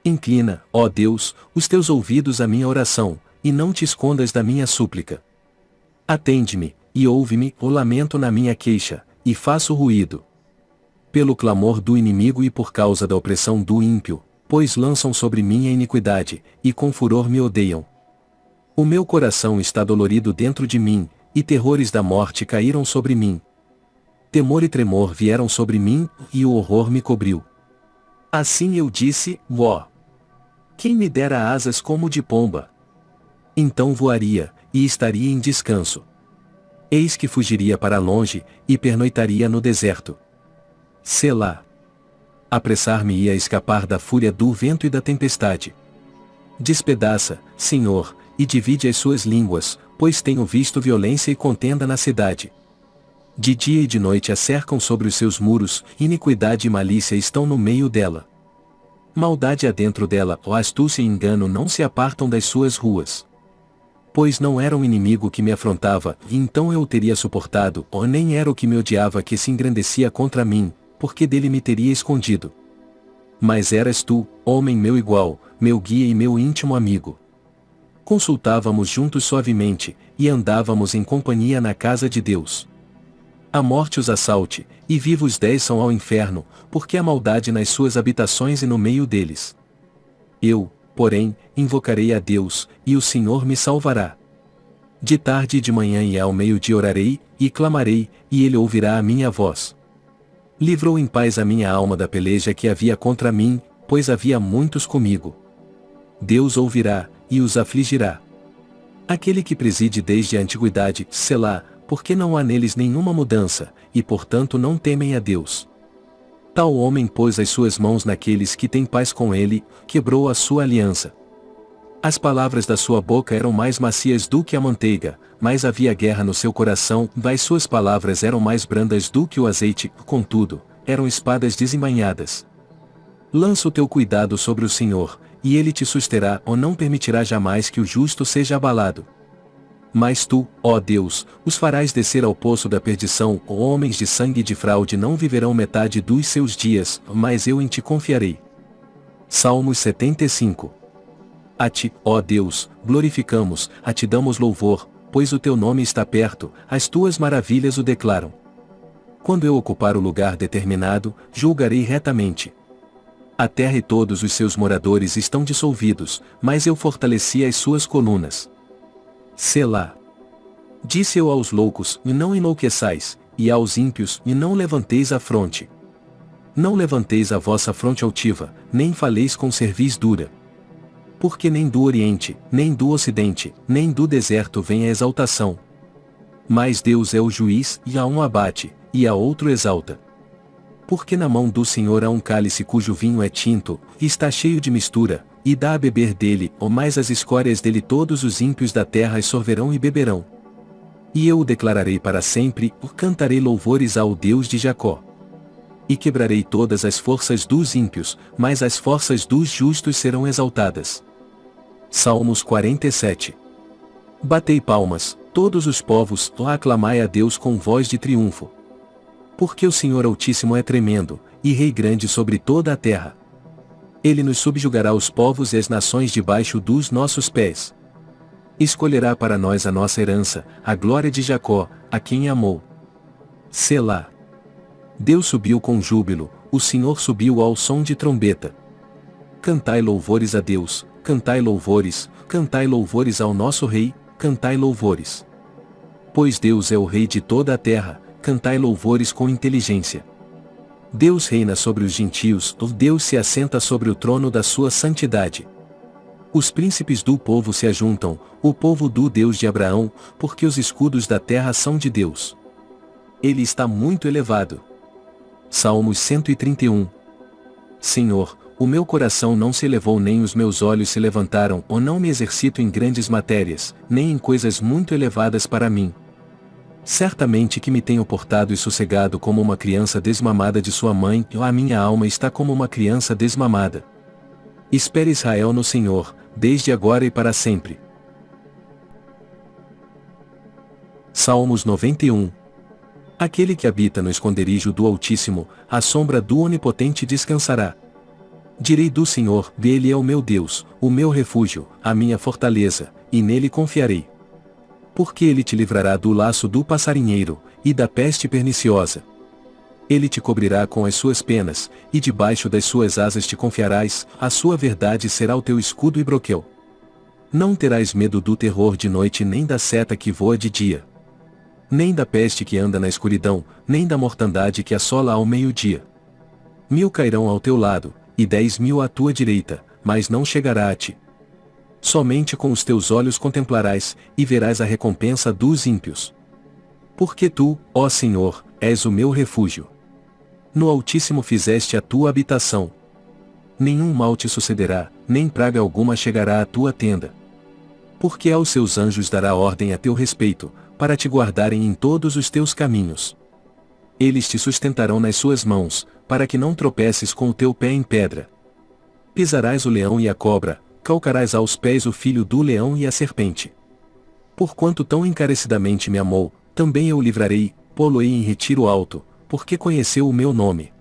Inclina, ó Deus, os teus ouvidos à minha oração, e não te escondas da minha súplica. Atende-me, e ouve-me, o lamento na minha queixa, e faço ruído. Pelo clamor do inimigo e por causa da opressão do ímpio, pois lançam sobre mim a iniquidade, e com furor me odeiam. O meu coração está dolorido dentro de mim, e terrores da morte caíram sobre mim. Temor e tremor vieram sobre mim, e o horror me cobriu. Assim eu disse, ó. Quem me dera asas como de pomba? Então voaria, e estaria em descanso. Eis que fugiria para longe, e pernoitaria no deserto. Selá. Apressar-me-ia a escapar da fúria do vento e da tempestade. Despedaça, Senhor, e divide as suas línguas, pois tenho visto violência e contenda na cidade. De dia e de noite a cercam sobre os seus muros, iniquidade e malícia estão no meio dela. Maldade há dentro dela, ó astúcia e engano não se apartam das suas ruas. pois não era um inimigo que me afrontava, e então eu o teria suportado, ou nem era o que me odiava que se engrandecia contra mim, porque dele me teria escondido. Mas eras tu, homem meu igual, meu guia e meu íntimo amigo. Consultávamos juntos suavemente, e andávamos em companhia na casa de Deus. A morte os assalte, e vivos desçam ao inferno, porque a maldade nas suas habitações e no meio deles. Eu, porém, invocarei a Deus, e o Senhor me salvará. De tarde e de manhã e ao meio-dia orarei, e clamarei, e ele ouvirá a minha voz. Livrou em paz a minha alma da peleja que havia contra mim, pois havia muitos comigo. Deus ouvirá, e os afligirá. Aquele que preside desde a antiguidade, Selá, porque não há neles nenhuma mudança, e portanto não temem a Deus. Tal homem pôs as suas mãos naqueles que têm paz com ele, quebrou a sua aliança. As palavras da sua boca eram mais macias do que a manteiga, mas havia guerra no seu coração, das suas palavras eram mais brandas do que o azeite, contudo, eram espadas desembainhadas. Lança o teu cuidado sobre o Senhor, e ele te susterá ou não permitirá jamais que o justo seja abalado. Mas tu, ó Deus, os farás descer ao poço da perdição, ou homens de sangue e de fraude não viverão metade dos seus dias, mas eu em ti confiarei. Salmos 75 A ti, ó Deus, glorificamos, a ti damos louvor, pois o teu nome está perto, as tuas maravilhas o declaram. Quando eu ocupar o lugar determinado, julgarei retamente. A terra e todos os seus moradores estão dissolvidos, mas eu fortaleci as suas colunas. Selá. Disse eu aos loucos, e não enlouqueçais, e aos ímpios, e não levanteis a fronte. Não levanteis a vossa fronte altiva, nem faleis com cerviz dura. Porque nem do Oriente, nem do Ocidente, nem do deserto vem a exaltação. Mas Deus é o juiz, e a um abate, e a outro exalta. Porque na mão do Senhor há um cálice cujo vinho é tinto, e está cheio de mistura, e dá a beber dele, ou mais as escórias dele todos os ímpios da terra e sorverão e beberão. E eu o declararei para sempre, o cantarei louvores ao Deus de Jacó. E quebrarei todas as forças dos ímpios, mas as forças dos justos serão exaltadas. Salmos 47 Batei palmas, todos os povos, aclamai a Deus com voz de triunfo. Porque o Senhor Altíssimo é tremendo, e Rei grande sobre toda a terra. Ele nos subjugará os povos e as nações debaixo dos nossos pés. Escolherá para nós a nossa herança, a glória de Jacó, a quem amou. Selá. Deus subiu com júbilo, o Senhor subiu ao som de trombeta. Cantai louvores a Deus, cantai louvores, cantai louvores ao nosso Rei, cantai louvores. Pois Deus é o Rei de toda a terra, cantai louvores com inteligência. Deus reina sobre os gentios, Deus se assenta sobre o trono da sua santidade. Os príncipes do povo se ajuntam, o povo do Deus de Abraão, porque os escudos da terra são de Deus. Ele está muito elevado. Salmos 131 Senhor, o meu coração não se elevou nem os meus olhos se levantaram ou não me exercito em grandes matérias, nem em coisas muito elevadas para mim. Certamente que me tenho portado e sossegado como uma criança desmamada de sua mãe, e a minha alma está como uma criança desmamada. Espere Israel no Senhor, desde agora e para sempre. Salmos 91 Aquele que habita no esconderijo do Altíssimo, à sombra do Onipotente descansará. Direi do Senhor, dele é o meu Deus, o meu refúgio, a minha fortaleza, e nele confiarei porque ele te livrará do laço do passarinheiro, e da peste perniciosa. Ele te cobrirá com as suas penas, e debaixo das suas asas te confiarás, a sua verdade será o teu escudo e broquel. Não terás medo do terror de noite nem da seta que voa de dia. Nem da peste que anda na escuridão, nem da mortandade que assola ao meio-dia. Mil cairão ao teu lado, e dez mil à tua direita, mas não chegará a ti. Somente com os teus olhos contemplarás, e verás a recompensa dos ímpios. Porque tu, ó Senhor, és o meu refúgio. No Altíssimo fizeste a tua habitação. Nenhum mal te sucederá, nem praga alguma chegará à tua tenda. Porque aos seus anjos dará ordem a teu respeito, para te guardarem em todos os teus caminhos. Eles te sustentarão nas suas mãos, para que não tropeces com o teu pé em pedra. Pisarás o leão e a cobra, calcarás aos pés o filho do leão e a serpente. Porquanto tão encarecidamente me amou, também eu o livrarei, pô-lo-ei em retiro alto, porque conheceu o meu nome.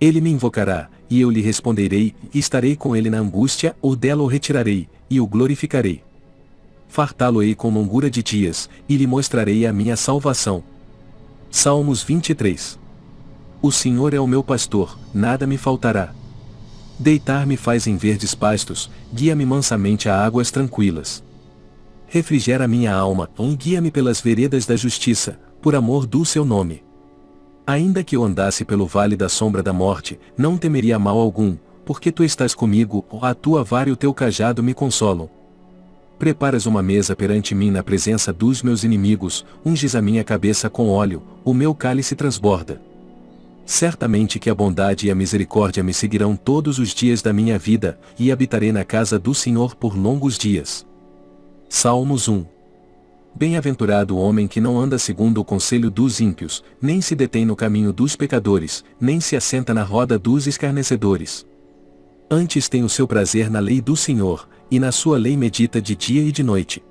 Ele me invocará, e eu lhe responderei, e estarei com ele na angústia, ou dela o retirarei, e o glorificarei. Fartá-lo-ei com longura de dias, e lhe mostrarei a minha salvação. Salmos 23 O Senhor é o meu pastor, nada me faltará. Deitar-me faz em verdes pastos, guia-me mansamente a águas tranquilas. Refrigera minha alma, guia-me pelas veredas da justiça, por amor do seu nome. Ainda que eu andasse pelo vale da sombra da morte, não temeria mal algum, porque tu estás comigo, a tua vara e o teu cajado me consolam. Preparas uma mesa perante mim na presença dos meus inimigos, unges a minha cabeça com óleo, o meu cálice transborda. Certamente que a bondade e a misericórdia me seguirão todos os dias da minha vida, e habitarei na casa do Senhor por longos dias. Salmos 1 Bem-aventurado o homem que não anda segundo o conselho dos ímpios, nem se detém no caminho dos pecadores, nem se assenta na roda dos escarnecedores. Antes tem o seu prazer na lei do Senhor, e na sua lei medita de dia e de noite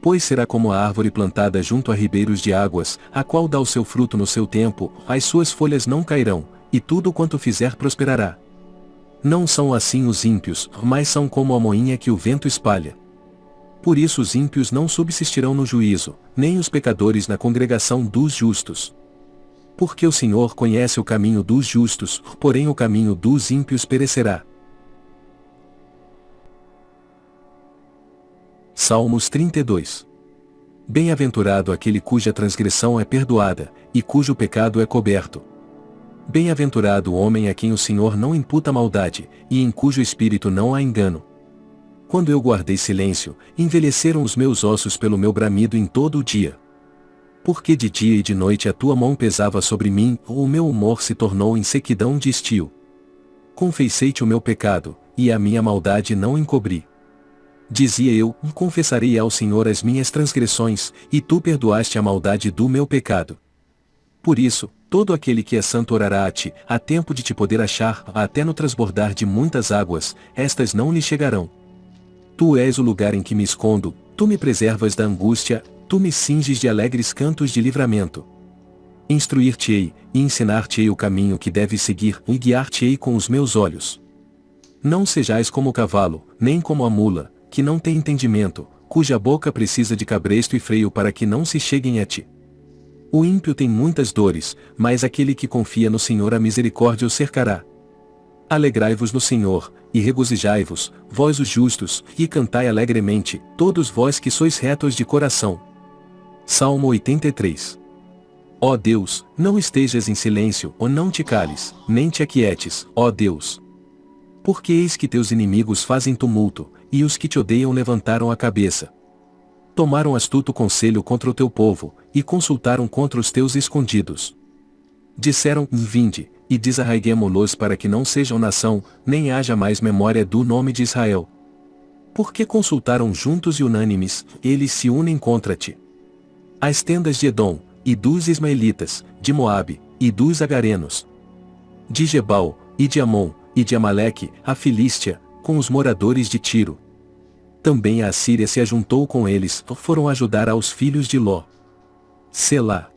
pois será como a árvore plantada junto a ribeiros de águas, a qual dá o seu fruto no seu tempo, as suas folhas não cairão, e tudo quanto fizer prosperará. Não são assim os ímpios, mas são como a moinha que o vento espalha. Por isso os ímpios não subsistirão no juízo, nem os pecadores na congregação dos justos. Porque o Senhor conhece o caminho dos justos, porém o caminho dos ímpios perecerá. Salmos 32. Bem-aventurado aquele cuja transgressão é perdoada, e cujo pecado é coberto. Bem-aventurado o homem a quem o Senhor não imputa maldade, e em cujo espírito não há engano. Quando eu guardei silêncio, envelheceram os meus ossos pelo meu bramido em todo o dia. Porque de dia e de noite a tua mão pesava sobre mim, ou o meu humor se tornou em sequidão de estio. Confessei-te o meu pecado, e a minha maldade não encobri. Dizia eu, confessarei ao Senhor as minhas transgressões, e tu perdoaste a maldade do meu pecado. Por isso, todo aquele que é santo orará a ti, a tempo de te poder achar, até no transbordar de muitas águas, estas não lhe chegarão. Tu és o lugar em que me escondo, tu me preservas da angústia, tu me cinges de alegres cantos de livramento. Instruir-te-ei, e ensinar-te-ei o caminho que deves seguir, e guiar-te-ei com os meus olhos. Não sejais como o cavalo, nem como a mula, que não tem entendimento, cuja boca precisa de cabresto e freio para que não se cheguem a ti. O ímpio tem muitas dores, mas aquele que confia no Senhor a misericórdia o cercará. Alegrai-vos no Senhor, e regozijai-vos, vós os justos, e cantai alegremente, todos vós que sois retos de coração. Salmo 83 Ó Deus, não estejas em silêncio, ou não te cales, nem te aquietes, ó Deus. Porque eis que teus inimigos fazem tumulto, e os que te odeiam levantaram a cabeça. Tomaram astuto conselho contra o teu povo, e consultaram contra os teus escondidos. Disseram, vinde, e desarraiguemo-los para que não sejam nação, nem haja mais memória do nome de Israel. Porque consultaram juntos e unânimes, eles se unem contra ti. As tendas de Edom, e dos Ismaelitas, de Moabe, e dos Agarenos. De Gebal, e de Amon, e de Amaleque, a Filístia, com os moradores de Tiro. Também a Assíria se ajuntou com eles, foram ajudar aos filhos de Ló. Selá.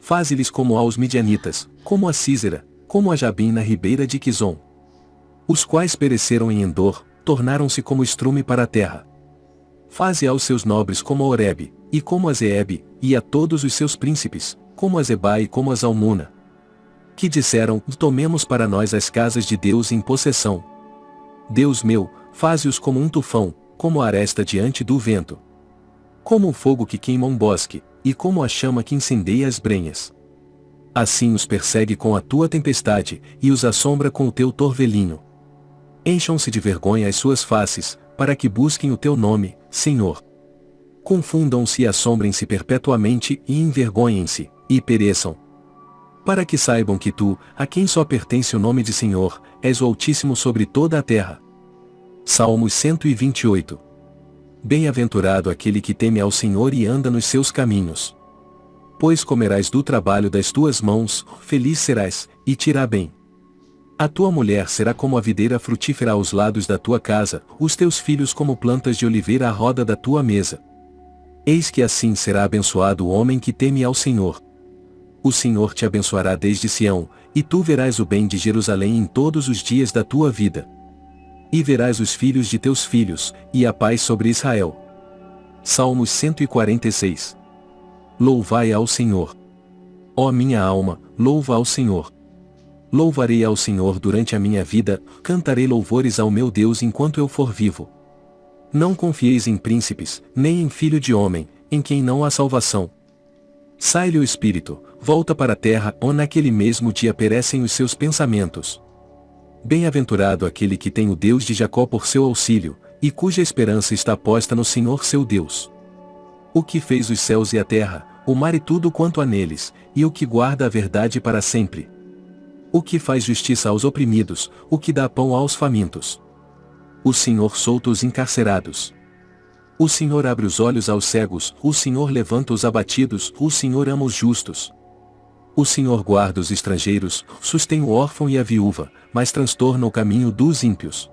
Faze-lhes como aos midianitas, como a Císera, como a Jabim na ribeira de Quizon. Os quais pereceram em Endor, tornaram-se como estrume para a terra. Faze aos seus nobres como a Oreb, e como a Zeeb, e a todos os seus príncipes, como a Zeba e como a Zalmuna. Que disseram, tomemos para nós as casas de Deus em possessão, Deus meu, faze-os como um tufão, como a aresta diante do vento. Como o fogo que queima um bosque, e como a chama que incendeia as brenhas. Assim os persegue com a tua tempestade, e os assombra com o teu torvelinho. Encham-se de vergonha as suas faces, para que busquem o teu nome, Senhor. Confundam-se e assombrem-se perpetuamente e envergonhem-se, e pereçam, para que saibam que tu, a quem só pertence o nome de Senhor, és o Altíssimo sobre toda a terra. Salmos 128 Bem-aventurado aquele que teme ao Senhor e anda nos seus caminhos. Pois comerás do trabalho das tuas mãos, feliz serás, e irá bem. A tua mulher será como a videira frutífera aos lados da tua casa, os teus filhos como plantas de oliveira à roda da tua mesa. Eis que assim será abençoado o homem que teme ao Senhor. O Senhor te abençoará desde Sião, e tu verás o bem de Jerusalém em todos os dias da tua vida. E verás os filhos de teus filhos, e a paz sobre Israel. Salmos 146 Louvai ao Senhor. Ó minha alma, louva ao Senhor. Louvarei ao Senhor durante a minha vida, cantarei louvores ao meu Deus enquanto eu for vivo. Não confieis em príncipes, nem em filho de homem, em quem não há salvação. Sai-lhe o espírito, volta para a terra, ou naquele mesmo dia perecem os seus pensamentos. Bem-aventurado aquele que tem o Deus de Jacó por seu auxílio, e cuja esperança está posta no Senhor seu Deus. O que fez os céus e a terra, o mar e tudo quanto há neles, e o que guarda a verdade para sempre o que faz justiça aos oprimidos, o que dá pão aos famintos. O Senhor solta os encarcerados. O Senhor abre os olhos aos cegos, o Senhor levanta os abatidos, o Senhor ama os justos. O Senhor guarda os estrangeiros, sustém o órfão e a viúva, mas transtorna o caminho dos ímpios.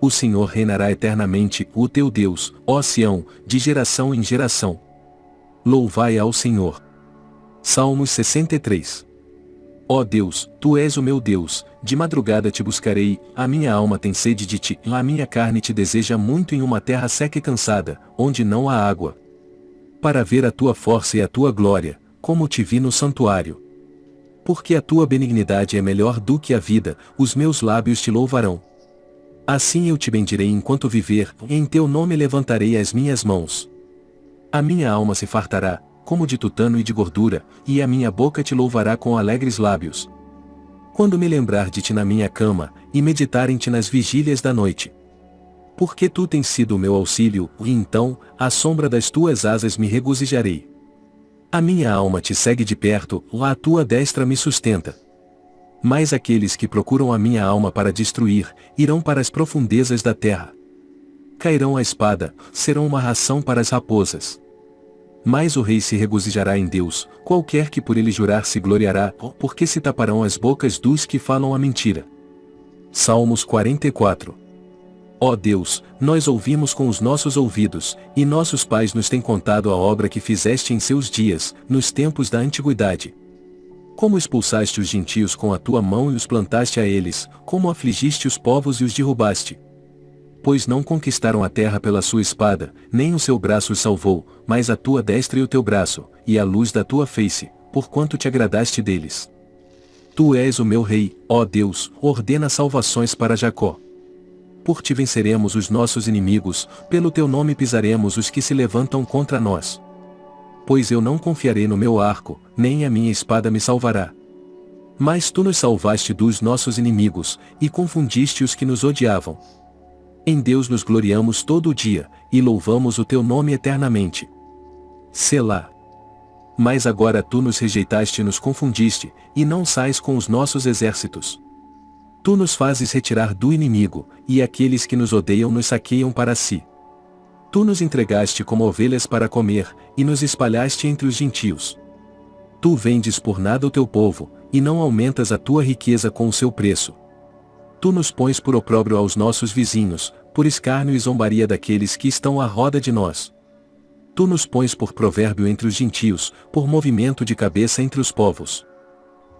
O Senhor reinará eternamente, o teu Deus, ó Sião, de geração em geração. Louvai ao Senhor. Salmos 63 Ó Deus, Tu és o meu Deus, de madrugada te buscarei, a minha alma tem sede de ti, a minha carne te deseja muito em uma terra seca e cansada, onde não há água. Para ver a tua força e a tua glória, como te vi no santuário. Porque a tua benignidade é melhor do que a vida, os meus lábios te louvarão. Assim eu te bendirei enquanto viver, e em teu nome levantarei as minhas mãos. A minha alma se fartará, como de tutano e de gordura, e a minha boca te louvará com alegres lábios. Quando me lembrar de ti na minha cama, e meditar em ti nas vigílias da noite. Porque tu tens sido o meu auxílio, e então, à sombra das tuas asas me regozijarei. A minha alma te segue de perto, lá a tua destra me sustenta. Mas aqueles que procuram a minha alma para destruir, irão para as profundezas da terra. Cairão a espada, serão uma ração para as raposas. Mas o rei se regozijará em Deus, qualquer que por ele jurar se gloriará, porque se taparão as bocas dos que falam a mentira. Salmos 44 Ó Deus, nós ouvimos com os nossos ouvidos, e nossos pais nos têm contado a obra que fizeste em seus dias, nos tempos da antiguidade. Como expulsaste os gentios com a tua mão e os plantaste a eles, como afligiste os povos e os derrubaste pois não conquistaram a terra pela sua espada, nem o seu braço os salvou, mas a tua destra e o teu braço, e a luz da tua face, porquanto te agradaste deles. Tu és o meu rei, ó Deus, ordena salvações para Jacó. Por ti venceremos os nossos inimigos, pelo teu nome pisaremos os que se levantam contra nós. Pois eu não confiarei no meu arco, nem a minha espada me salvará. Mas tu nos salvaste dos nossos inimigos, e confundiste os que nos odiavam. Em Deus nos gloriamos todo o dia, e louvamos o teu nome eternamente. Selá. Mas agora tu nos rejeitaste e nos confundiste, e não sais com os nossos exércitos. Tu nos fazes retirar do inimigo, e aqueles que nos odeiam nos saqueiam para si. Tu nos entregaste como ovelhas para comer, e nos espalhaste entre os gentios. Tu vendes por nada o teu povo, e não aumentas a tua riqueza com o seu preço. Tu nos pões por opróbrio aos nossos vizinhos, por escárnio e zombaria daqueles que estão à roda de nós. Tu nos pões por provérbio entre os gentios, por movimento de cabeça entre os povos.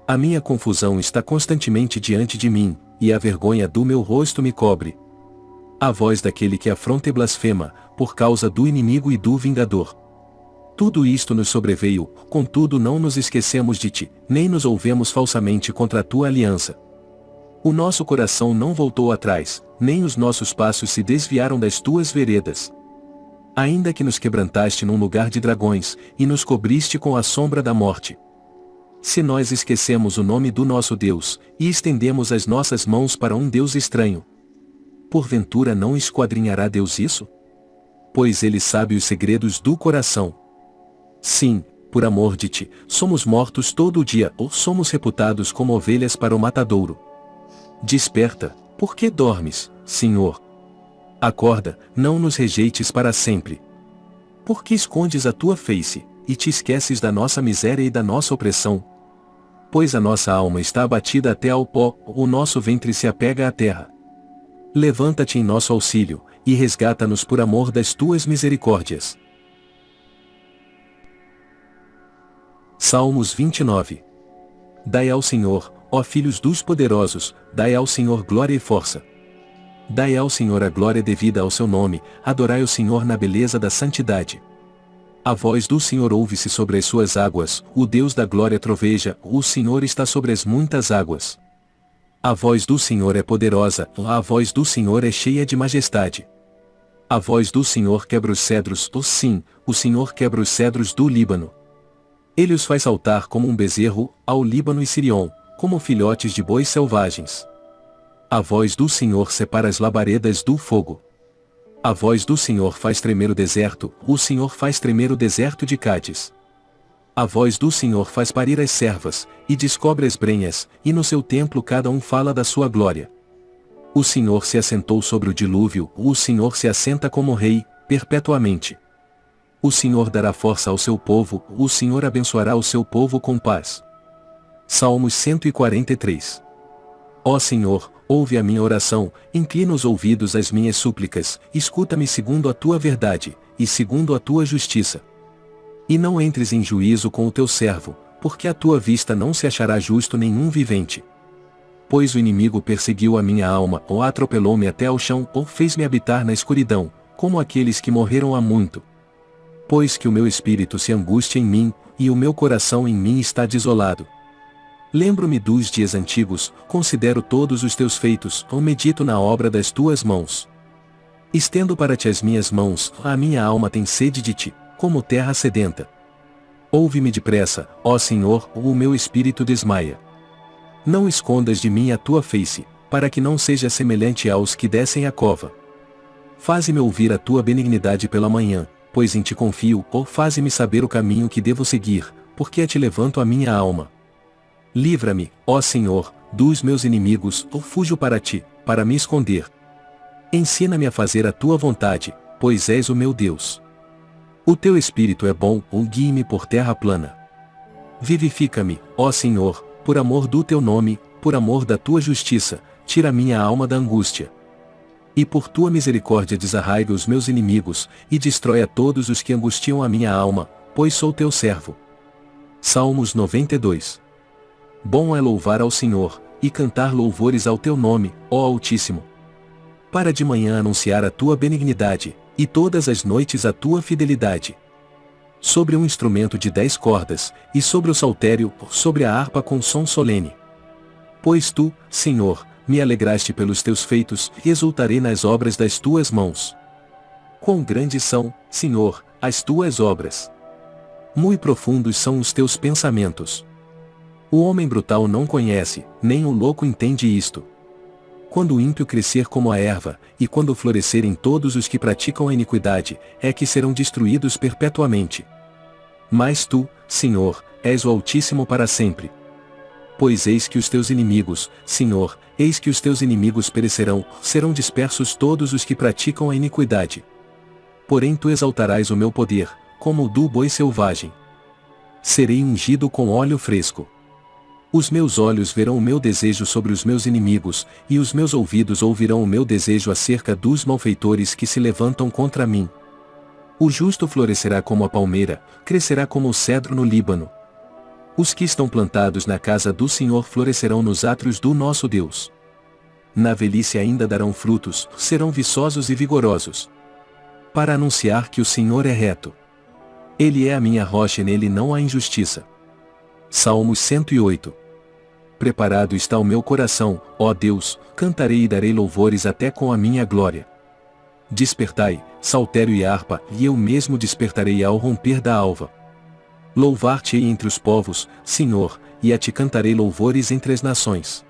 A minha confusão está constantemente diante de mim, e a vergonha do meu rosto me cobre. A voz daquele que afronta e blasfema, por causa do inimigo e do vingador. Tudo isto nos sobreveio, contudo não nos esquecemos de ti, nem nos ouvemos falsamente contra a tua aliança. O nosso coração não voltou atrás, nem os nossos passos se desviaram das tuas veredas. Ainda que nos quebrantaste num lugar de dragões, e nos cobriste com a sombra da morte. Se nós esquecemos o nome do nosso Deus, e estendemos as nossas mãos para um Deus estranho, porventura não esquadrinhará Deus isso? Pois ele sabe os segredos do coração. Sim, por amor de ti, somos mortos todo o dia ou somos reputados como ovelhas para o matadouro. Desperta, por que dormes, Senhor? Acorda, não nos rejeites para sempre. Por que escondes a tua face, e te esqueces da nossa miséria e da nossa opressão? Pois a nossa alma está abatida até ao pó, o nosso ventre se apega à terra. Levanta-te em nosso auxílio, e resgata-nos por amor das tuas misericórdias. Salmos 29. Dai ao Senhor, ó filhos dos poderosos, dai ao Senhor glória e força. Dai ao Senhor a glória devida ao seu nome, adorai o Senhor na beleza da santidade. A voz do Senhor ouve-se sobre as suas águas, o Deus da glória troveja, o Senhor está sobre as muitas águas. A voz do Senhor é poderosa, a voz do Senhor é cheia de majestade. A voz do Senhor quebra os cedros, oh sim, o Senhor quebra os cedros do Líbano. Ele os faz saltar como um bezerro, ao Líbano e Sirion, como filhotes de bois selvagens. A voz do Senhor separa as labaredas do fogo. A voz do Senhor faz tremer o deserto, o Senhor faz tremer o deserto de Cádiz. A voz do Senhor faz parir as servas, e descobre as brenhas, e no seu templo cada um fala da sua glória. O Senhor se assentou sobre o dilúvio, o Senhor se assenta como rei, perpetuamente. O Senhor dará força ao seu povo, o Senhor abençoará o seu povo com paz. Salmos 143 Ó Senhor, ouve a minha oração, inclina os ouvidos às minhas súplicas, escuta-me segundo a tua verdade, e segundo a tua justiça. E não entres em juízo com o teu servo, porque a tua vista não se achará justo nenhum vivente. Pois o inimigo perseguiu a minha alma, ou atropelou-me até ao chão, ou fez-me habitar na escuridão, como aqueles que morreram há muito. Pois que o meu espírito se angustia em mim, e o meu coração em mim está desolado. Lembro-me dos dias antigos, considero todos os teus feitos, ou medito na obra das tuas mãos. Estendo para ti as minhas mãos, a minha alma tem sede de ti como terra sedenta. Ouve-me depressa, ó Senhor, ou o meu espírito desmaia. Não escondas de mim a tua face, para que não seja semelhante aos que descem a cova. Faze-me ouvir a tua benignidade pela manhã, pois em ti confio, ou faze-me saber o caminho que devo seguir, porque a ti levanto a minha alma. Livra-me, ó Senhor, dos meus inimigos, ou fujo para ti, para me esconder. Ensina-me a fazer a tua vontade, pois és o meu Deus. O teu espírito é bom, ou guie-me por terra plana. Vivifica-me, ó Senhor, por amor do teu nome, por amor da tua justiça, tira minha alma da angústia. E por tua misericórdia desarraiga os meus inimigos, e destrói a todos os que angustiam a minha alma, pois sou teu servo. Salmos 92 Bom é louvar ao Senhor, e cantar louvores ao teu nome, ó Altíssimo. Para de manhã anunciar a tua benignidade, e todas as noites a tua fidelidade. Sobre um instrumento de dez cordas, e sobre o saltério, sobre a harpa com som solene. Pois tu, Senhor, me alegraste pelos teus feitos, e exultarei nas obras das tuas mãos. Quão grandes são, Senhor, as tuas obras! Muito profundos são os teus pensamentos. O homem brutal não conhece, nem o louco entende isto quando o ímpio crescer como a erva, e quando florescerem todos os que praticam a iniquidade, é que serão destruídos perpetuamente. Mas tu, Senhor, és o Altíssimo para sempre. Pois eis que os teus inimigos, Senhor, eis que os teus inimigos perecerão, serão dispersos todos os que praticam a iniquidade. Porém tu exaltarás o meu poder, como o do boi selvagem. Serei ungido com óleo fresco. Os meus olhos verão o meu desejo sobre os meus inimigos, e os meus ouvidos ouvirão o meu desejo acerca dos malfeitores que se levantam contra mim. O justo florescerá como a palmeira, crescerá como o cedro no Líbano. Os que estão plantados na casa do Senhor florescerão nos átrios do nosso Deus. Na velhice ainda darão frutos, serão viçosos e vigorosos. Para anunciar que o Senhor é reto. Ele é a minha rocha e nele não há injustiça. Salmos 108 Preparado está o meu coração, ó Deus, cantarei e darei louvores até com a minha glória. Despertai, saltério e harpa, e eu mesmo despertarei ao romper da alva. Louvar-te-ei entre os povos, Senhor, e a ti cantarei louvores entre as nações.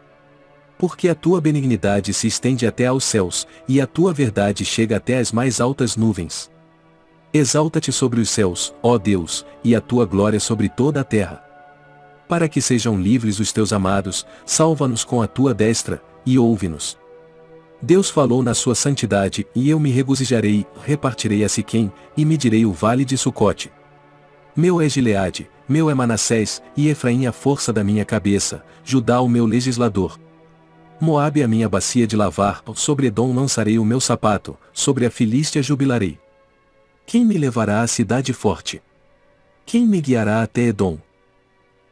Porque a tua benignidade se estende até aos céus, e a tua verdade chega até as mais altas nuvens. Exalta-te sobre os céus, ó Deus, e a tua glória sobre toda a terra para que sejam livres os teus amados, salva-nos com a tua destra, e ouve-nos. Deus falou na sua santidade, e eu me regozijarei, repartirei a Siquém, e medirei o vale de Sucote. Meu é Gileade, meu é Manassés, e Efraim a força da minha cabeça, Judá o meu legislador. Moabe a minha bacia de lavar, sobre Edom lançarei o meu sapato, sobre a Filístia jubilarei. Quem me levará à cidade forte? Quem me guiará até Edom?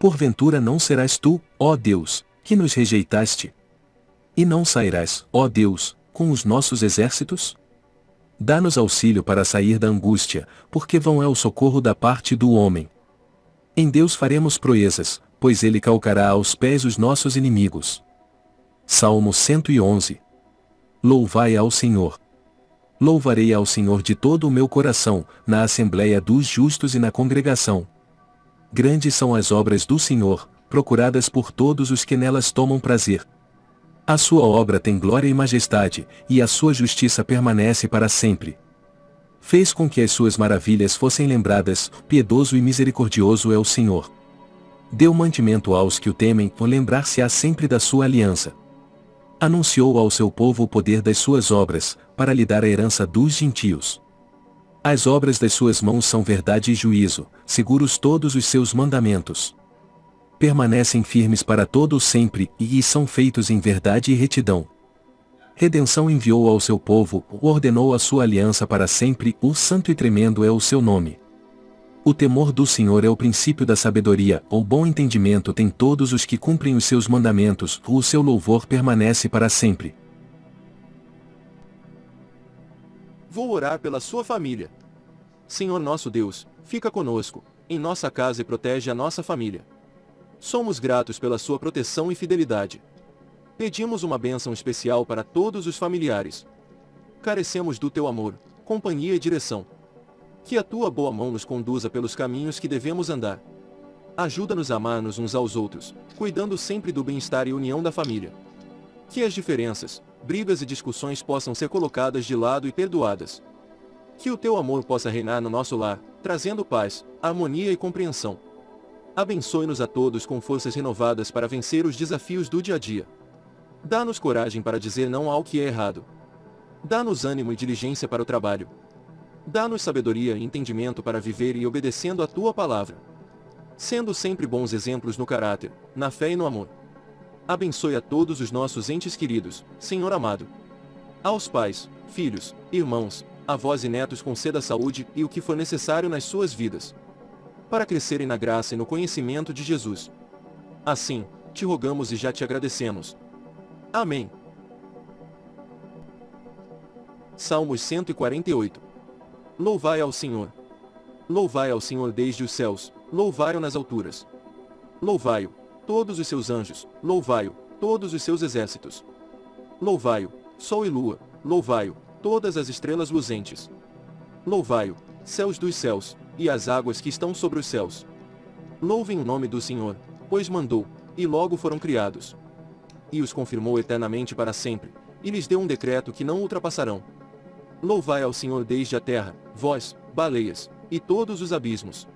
Porventura não serás tu, ó Deus, que nos rejeitaste? E não sairás, ó Deus, com os nossos exércitos? Dá-nos auxílio para sair da angústia, porque vão é o socorro da parte do homem. Em Deus faremos proezas, pois ele calcará aos pés os nossos inimigos. Salmo 111 Louvai ao Senhor. Louvarei ao Senhor de todo o meu coração, na assembléia dos justos e na congregação. Grandes são as obras do Senhor, procuradas por todos os que nelas tomam prazer. A sua obra tem glória e majestade, e a sua justiça permanece para sempre. Fez com que as suas maravilhas fossem lembradas, piedoso e misericordioso é o Senhor. Deu mantimento aos que o temem, lembrar-se-á sempre da sua aliança. Anunciou ao seu povo o poder das suas obras, para lhe dar a herança dos gentios. As obras das suas mãos são verdade e juízo, seguros todos os seus mandamentos. Permanecem firmes para todo o sempre, e são feitos em verdade e retidão. Redenção enviou ao seu povo, ordenou a sua aliança para sempre, o santo e tremendo é o seu nome. O temor do Senhor é o princípio da sabedoria, o bom entendimento tem todos os que cumprem os seus mandamentos, o seu louvor permanece para sempre. Vou orar pela sua família. Senhor nosso Deus, fica conosco, em nossa casa e protege a nossa família. Somos gratos pela sua proteção e fidelidade. Pedimos uma bênção especial para todos os familiares. Carecemos do teu amor, companhia e direção. Que a tua boa mão nos conduza pelos caminhos que devemos andar. Ajuda-nos a amar-nos uns aos outros, cuidando sempre do bem-estar e união da família. Que as diferenças, brigas e discussões possam ser colocadas de lado e perdoadas. Que o teu amor possa reinar no nosso lar, trazendo paz, harmonia e compreensão. Abençoe-nos a todos com forças renovadas para vencer os desafios do dia a dia. Dá-nos coragem para dizer não ao que é errado. Dá-nos ânimo e diligência para o trabalho. Dá-nos sabedoria e entendimento para viver e obedecendo a tua palavra. Sendo sempre bons exemplos no caráter, na fé e no amor. Abençoe a todos os nossos entes queridos, Senhor amado. Aos pais, filhos, irmãos, avós e netos conceda saúde e o que for necessário nas suas vidas. Para crescerem na graça e no conhecimento de Jesus. Assim, te rogamos e já te agradecemos. Amém. Salmos 148 Louvai ao Senhor. Louvai ao Senhor desde os céus, louvai-o nas alturas. Louvai-o, todos os seus anjos, louvai-o, todos os seus exércitos. Louvai-o, sol e lua, louvai-o, todas as estrelas luzentes. Louvai-o, céus dos céus, e as águas que estão sobre os céus. Louvem o nome do Senhor, pois mandou, e logo foram criados. E os confirmou eternamente para sempre, e lhes deu um decreto que não ultrapassarão. Louvai ao Senhor desde a terra, vós, baleias, e todos os abismos.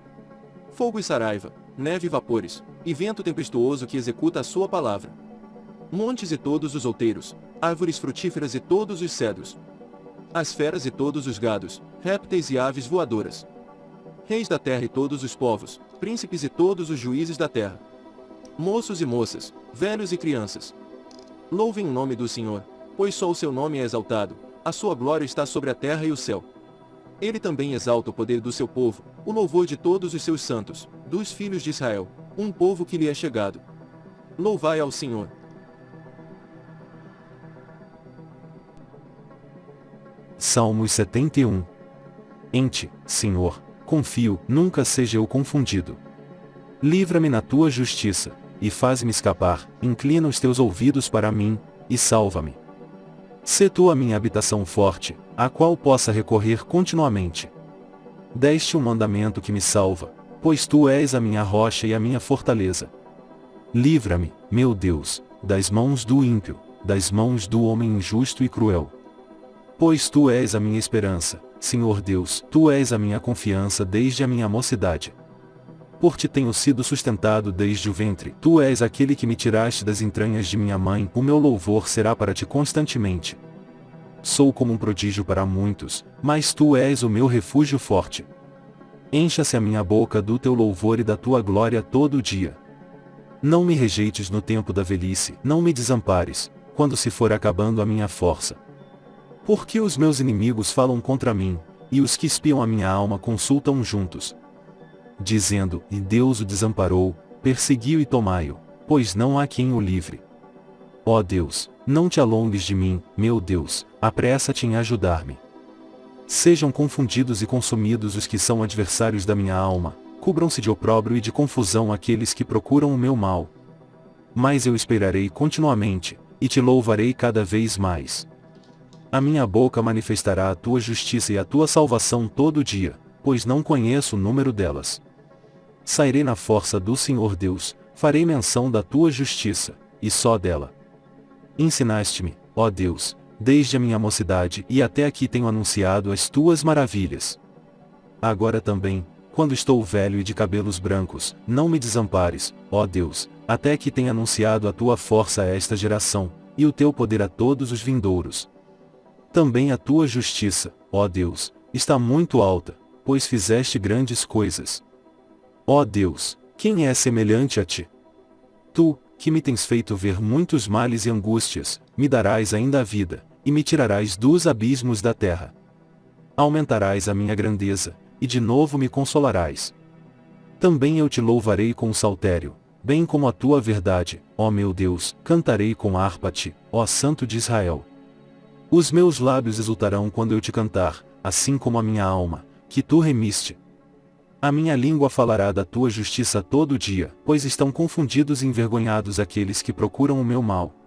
Fogo e saraiva, neve e vapores, e vento tempestuoso que executa a sua palavra. Montes e todos os outeiros, árvores frutíferas e todos os cedros. As feras e todos os gados, répteis e aves voadoras. Reis da terra e todos os povos, príncipes e todos os juízes da terra. Moços e moças, velhos e crianças. Louvem o nome do Senhor, pois só o seu nome é exaltado, a sua glória está sobre a terra e o céu. Ele também exalta o poder do seu povo, o louvor de todos os seus santos, dos filhos de Israel, um povo que lhe é chegado. Louvai ao Senhor. Salmos 71 Em ti, Senhor, confio, nunca seja eu confundido. Livra-me na tua justiça, e faz-me escapar, inclina os teus ouvidos para mim, e salva-me. Sê tu a minha habitação forte, a qual possa recorrer continuamente. Deste um mandamento que me salva, pois tu és a minha rocha e a minha fortaleza. Livra-me, meu Deus, das mãos do ímpio, das mãos do homem injusto e cruel. Pois tu és a minha esperança, Senhor Deus, tu és a minha confiança desde a minha mocidade por ti tenho sido sustentado desde o ventre. Tu és aquele que me tiraste das entranhas de minha mãe, o meu louvor será para ti constantemente. Sou como um prodígio para muitos, mas tu és o meu refúgio forte. Encha-se a minha boca do teu louvor e da tua glória todo o dia. Não me rejeites no tempo da velhice, não me desampares, quando se for acabando a minha força. Porque os meus inimigos falam contra mim, e os que espiam a minha alma consultam juntos, dizendo, e Deus o desamparou, persegui-o e tomai-o, pois não há quem o livre. Ó Deus, não te alongues de mim, meu Deus, apressa-te em ajudar-me. Sejam confundidos e consumidos os que são adversários da minha alma, cubram-se de opróbrio e de confusão aqueles que procuram o meu mal. Mas eu esperarei continuamente, e te louvarei cada vez mais. A minha boca manifestará a tua justiça e a tua salvação todo dia, pois não conheço o número delas. Sairei na força do Senhor Deus, farei menção da tua justiça, e só dela. Ensinaste-me, ó Deus, desde a minha mocidade e até aqui tenho anunciado as tuas maravilhas. Agora também, quando estou velho e de cabelos brancos, não me desampares, ó Deus, até que tenha anunciado a tua força a esta geração, e o teu poder a todos os vindouros. Também a tua justiça, ó Deus, está muito alta, pois fizeste grandes coisas. Ó Deus, quem é semelhante a ti? Tu, que me tens feito ver muitos males e angústias, me darás ainda a vida, e me tirarás dos abismos da terra. Aumentarás a minha grandeza, e de novo me consolarás. Também eu te louvarei com o saltério, bem como a tua verdade, ó meu Deus, cantarei com harpa-te, ó Santo de Israel. Os meus lábios exultarão quando eu te cantar, assim como a minha alma, que tu remiste, a minha língua falará da tua justiça todo dia, pois estão confundidos e envergonhados aqueles que procuram o meu mal.